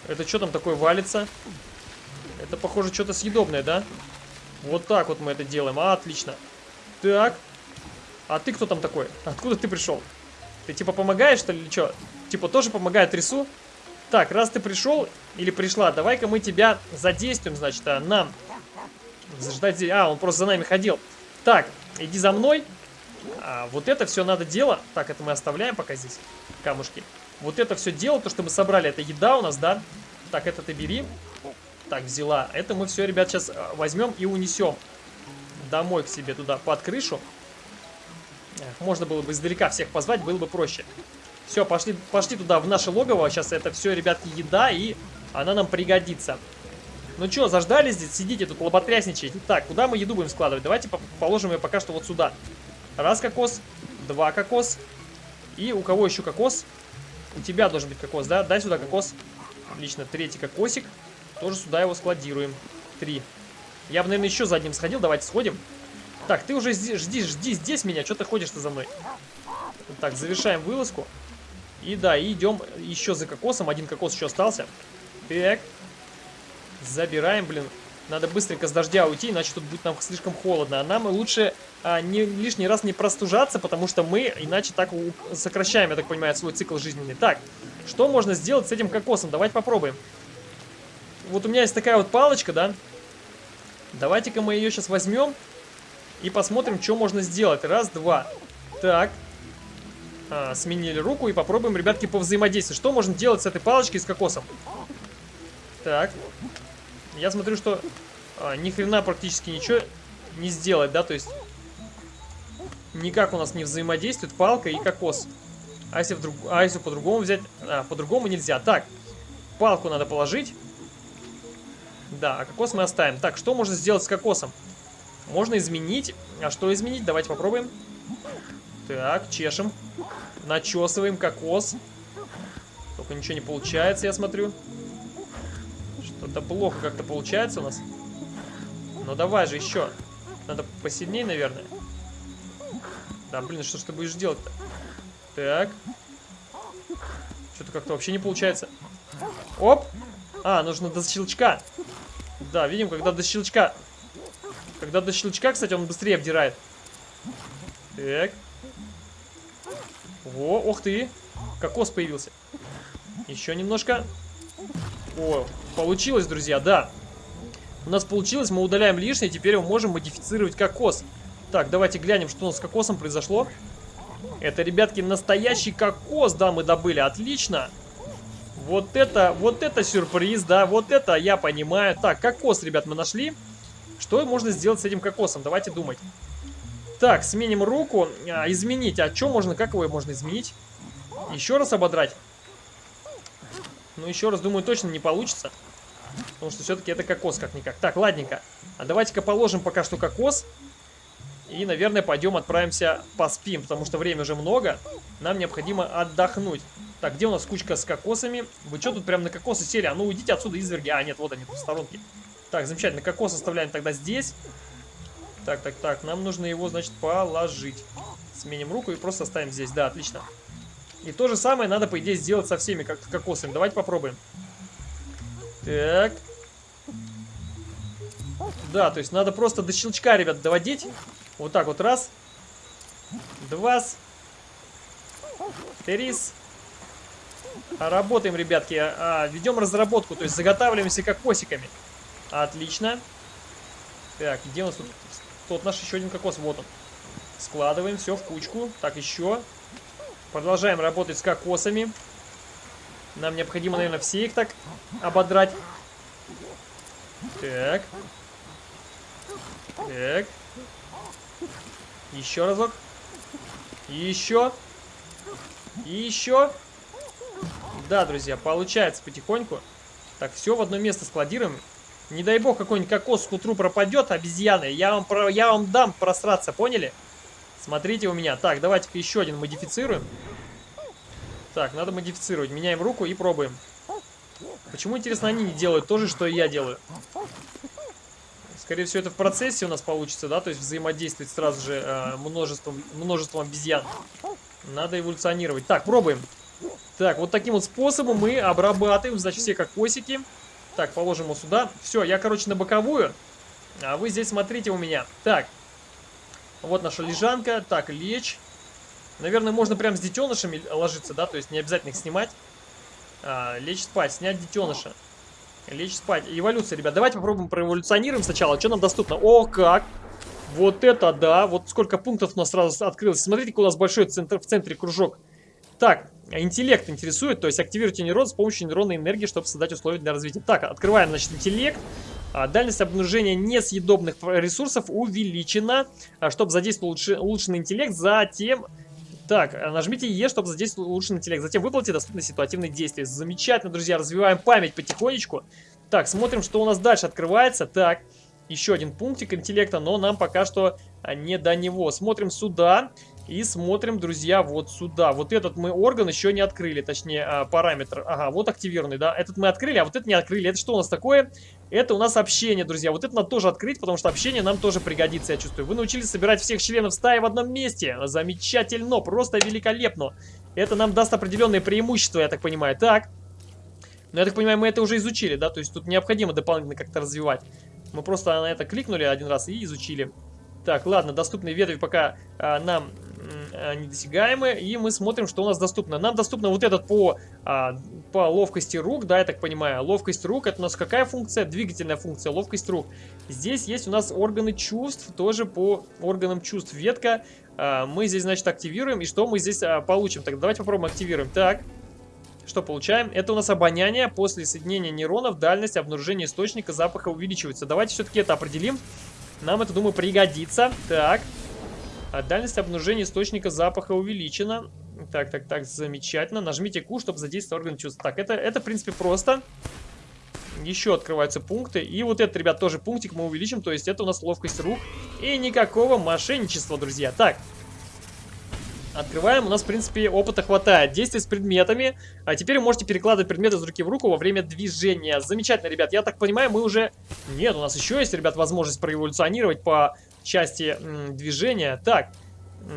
Это что там такое валится? Это, похоже, что-то съедобное, да? Вот так вот мы это делаем. А, отлично. Так. А ты кто там такой? Откуда ты пришел? Ты типа помогаешь, что ли, или что? Типа тоже помогает рису? Так, раз ты пришел или пришла, давай-ка мы тебя задействуем, значит, а нам. Ждать здесь. А, он просто за нами ходил. Так, иди за мной. А, вот это все надо дело. Так, это мы оставляем пока здесь. Камушки. Вот это все дело, то, что мы собрали, это еда у нас, да? Так, это ты бери. Так, взяла. Это мы все, ребят, сейчас а, возьмем и унесем домой к себе туда, под крышу. Можно было бы издалека всех позвать, было бы проще. Все, пошли, пошли туда, в наше логово. Сейчас это все, ребятки, еда, и она нам пригодится. Ну что, заждали здесь? Сидите тут, лоботрясничаете. Так, куда мы еду будем складывать? Давайте положим ее пока что вот сюда. Раз кокос, два кокос. И у кого еще кокос? У тебя должен быть кокос, да? Дай сюда кокос. Отлично, третий кокосик. Тоже сюда его складируем. Три. Я бы, наверное, еще за одним сходил. Давайте сходим. Так, ты уже жди, жди, здесь меня. Что ты ходишь-то за мной? Так, завершаем вылазку. И да, идем еще за кокосом. Один кокос еще остался. Так. Забираем, блин. Надо быстренько с дождя уйти, иначе тут будет нам слишком холодно. А нам лучше а, не, лишний раз не простужаться, потому что мы иначе так сокращаем, я так понимаю, свой цикл жизненный. Так, что можно сделать с этим кокосом? Давайте попробуем. Вот у меня есть такая вот палочка, да? Давайте-ка мы ее сейчас возьмем и посмотрим, что можно сделать. Раз, два. Так. А, сменили руку и попробуем, ребятки, повзаимодействовать. Что можно делать с этой палочкой с кокосом? Так. Я смотрю, что а, ни хрена практически ничего не сделать, да, то есть никак у нас не взаимодействует палка и кокос. А если, вдруг, а если по-другому взять? А, по-другому нельзя. Так, палку надо положить. Да, а кокос мы оставим. Так, что можно сделать с кокосом? Можно изменить. А что изменить? Давайте попробуем. Так, чешем. Начесываем кокос. Только ничего не получается, я смотрю. Что-то плохо как-то получается у нас. Ну давай же еще. Надо посильнее, наверное. Да, блин, что ж ты будешь делать-то? Так. Что-то как-то вообще не получается. Оп! А, нужно до щелчка. Да, видим, когда до щелчка... Когда до щелчка, кстати, он быстрее обдирает. Так. О, ох ты. Кокос появился. Еще немножко. О, получилось, друзья, да. У нас получилось, мы удаляем лишнее, теперь мы можем модифицировать кокос. Так, давайте глянем, что у нас с кокосом произошло. Это, ребятки, настоящий кокос, да, мы добыли, отлично. Вот это, вот это сюрприз, да, вот это я понимаю. Так, кокос, ребят, мы нашли. Что можно сделать с этим кокосом? Давайте думать. Так, сменим руку. А, изменить. А что можно, как его можно изменить? Еще раз ободрать? Ну, еще раз, думаю, точно не получится. Потому что все-таки это кокос как-никак. Так, ладненько. А давайте-ка положим пока что кокос. И, наверное, пойдем отправимся поспим, потому что время уже много. Нам необходимо отдохнуть. Так, где у нас кучка с кокосами? Вы что тут прям на кокосы сели? А ну уйдите отсюда, изверги. А, нет, вот они, в сторонке. Так, замечательно. Кокос оставляем тогда здесь. Так, так, так. Нам нужно его, значит, положить. Сменим руку и просто оставим здесь. Да, отлично. И то же самое надо, по идее, сделать со всеми как кокосами. Давайте попробуем. Так. Да, то есть надо просто до щелчка, ребят, доводить. Вот так вот раз. Два. Три. Работаем, ребятки. А, ведем разработку, то есть заготавливаемся кокосиками. Отлично. Так, где у нас тут? Тот наш еще один кокос, вот он. Складываем все в кучку. Так, еще. Продолжаем работать с кокосами. Нам необходимо, наверное, все их так ободрать. Так. Так. Еще разок. еще. И еще. Да, друзья, получается потихоньку. Так, все в одно место складируем. Не дай бог какой-нибудь кокос к утру пропадет, обезьяны. Я вам, про, я вам дам просраться, поняли? Смотрите у меня. Так, давайте-ка еще один модифицируем. Так, надо модифицировать. Меняем руку и пробуем. Почему, интересно, они не делают то же, что и я делаю? Скорее всего, это в процессе у нас получится, да? То есть взаимодействовать сразу же э, множеством, множеством обезьян. Надо эволюционировать. Так, пробуем. Так, вот таким вот способом мы обрабатываем, значит, все кокосики. Так, положим его сюда. Все, я, короче, на боковую. А вы здесь смотрите у меня. Так, вот наша лежанка. Так, лечь. Наверное, можно прям с детенышами ложиться, да? То есть не обязательно их снимать. А, лечь спать, снять детеныша. Лечь спать. Эволюция, ребят. Давайте попробуем проэволюционируем сначала. Что нам доступно? О, как! Вот это да! Вот сколько пунктов у нас сразу открылось. Смотрите, у нас большой центр, в центре кружок. Так, интеллект интересует, то есть активируйте нейрон с помощью нейронной энергии, чтобы создать условия для развития. Так, открываем, значит, интеллект. А, дальность обнаружения несъедобных ресурсов увеличена, а, чтобы задействовать улучшенный интеллект. Затем так, э, нажмите Е, чтобы задействовать улучшенный интеллект. Затем выплатите доступные ситуативные действия. Замечательно, друзья, развиваем память потихонечку. Так, смотрим, что у нас дальше открывается. Так, еще один пунктик интеллекта, но нам пока что а, не до него. Смотрим сюда. И смотрим, друзья, вот сюда. Вот этот мы орган еще не открыли, точнее, а, параметр. Ага, вот активированный, да. Этот мы открыли, а вот это не открыли. Это что у нас такое? Это у нас общение, друзья. Вот это надо тоже открыть, потому что общение нам тоже пригодится, я чувствую. Вы научились собирать всех членов стаи в одном месте. Замечательно, просто великолепно. Это нам даст определенные преимущества, я так понимаю. Так. Но я так понимаю, мы это уже изучили, да? То есть тут необходимо дополнительно как-то развивать. Мы просто на это кликнули один раз и изучили. Так, ладно, доступные ветви пока а, нам недосягаемы. И мы смотрим, что у нас доступно. Нам доступно вот этот по, а, по ловкости рук, да, я так понимаю. Ловкость рук, это у нас какая функция? Двигательная функция, ловкость рук. Здесь есть у нас органы чувств, тоже по органам чувств ветка. А, мы здесь, значит, активируем. И что мы здесь а, получим? Так, давайте попробуем активируем. Так, что получаем? Это у нас обоняние. После соединения нейронов дальность обнаружения источника запаха увеличивается. Давайте все-таки это определим. Нам это, думаю, пригодится. Так. А дальность обнаружения источника запаха увеличена. Так, так, так, замечательно. Нажмите Q, чтобы задействовать орган чувств. Так, это, это, в принципе, просто. Еще открываются пункты. И вот этот, ребят, тоже пунктик мы увеличим. То есть это у нас ловкость рук. И никакого мошенничества, друзья. Так. Открываем, у нас, в принципе, опыта хватает. Действие с предметами. А теперь вы можете перекладывать предметы из руки в руку во время движения. Замечательно, ребят. Я так понимаю, мы уже... Нет, у нас еще есть, ребят, возможность проэволюционировать по части движения. Так,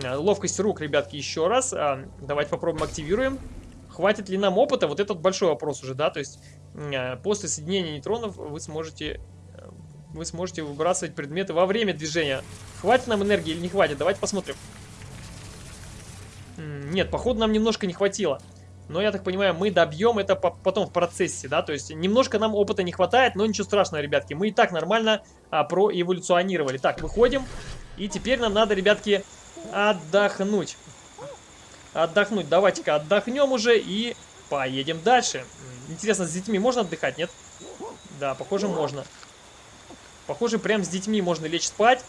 ловкость рук, ребятки, еще раз. А, давайте попробуем активируем. Хватит ли нам опыта? Вот этот большой вопрос уже, да? То есть, а, после соединения нейтронов вы сможете... Э, вы сможете выбрасывать предметы во время движения. Хватит нам энергии или не хватит? Давайте посмотрим. Нет, походу нам немножко не хватило. Но, я так понимаю, мы добьем это потом в процессе, да, то есть немножко нам опыта не хватает, но ничего страшного, ребятки. Мы и так нормально а, проэволюционировали. Так, выходим. И теперь нам надо, ребятки, отдохнуть. Отдохнуть. Давайте-ка отдохнем уже и поедем дальше. Интересно, с детьми можно отдыхать, нет? Да, похоже, можно. Похоже, прям с детьми можно лечь спать.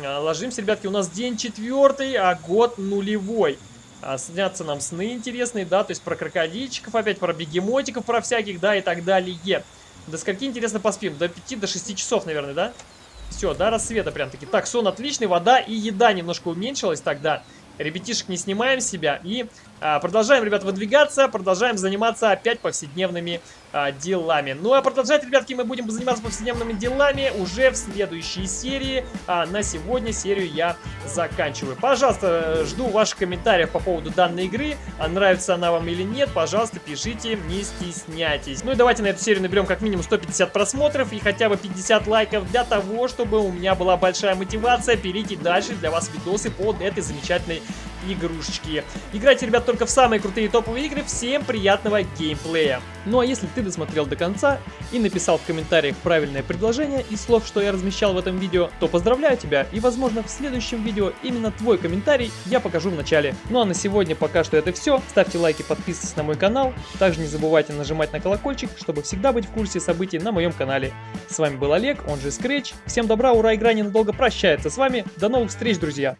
Ложимся, ребятки, у нас день четвертый, а год нулевой. А, снятся нам сны интересные, да, то есть про крокодильчиков опять, про бегемотиков, про всяких, да, и так далее. До скольки, интересно, поспим? До 5, до 6 часов, наверное, да? Все, до рассвета прям-таки. Так, сон отличный, вода и еда немножко уменьшилась тогда. Ребятишек не снимаем с себя и продолжаем, ребят, выдвигаться, продолжаем заниматься опять повседневными а, делами. Ну а продолжать, ребятки, мы будем заниматься повседневными делами уже в следующей серии. А на сегодня серию я заканчиваю. Пожалуйста, жду ваших комментариев по поводу данной игры. А нравится она вам или нет, пожалуйста, пишите, не стесняйтесь. Ну и давайте на эту серию наберем как минимум 150 просмотров и хотя бы 50 лайков для того, чтобы у меня была большая мотивация перейти дальше для вас видосы под этой замечательной игрушечки. Играйте, ребят, только в самые крутые топовые игры. Всем приятного геймплея. Ну а если ты досмотрел до конца и написал в комментариях правильное предложение из слов, что я размещал в этом видео, то поздравляю тебя и возможно в следующем видео именно твой комментарий я покажу в начале. Ну а на сегодня пока что это все. Ставьте лайки, подписывайтесь на мой канал. Также не забывайте нажимать на колокольчик, чтобы всегда быть в курсе событий на моем канале. С вами был Олег, он же Scratch. Всем добра, ура, игра ненадолго прощается с вами. До новых встреч, друзья!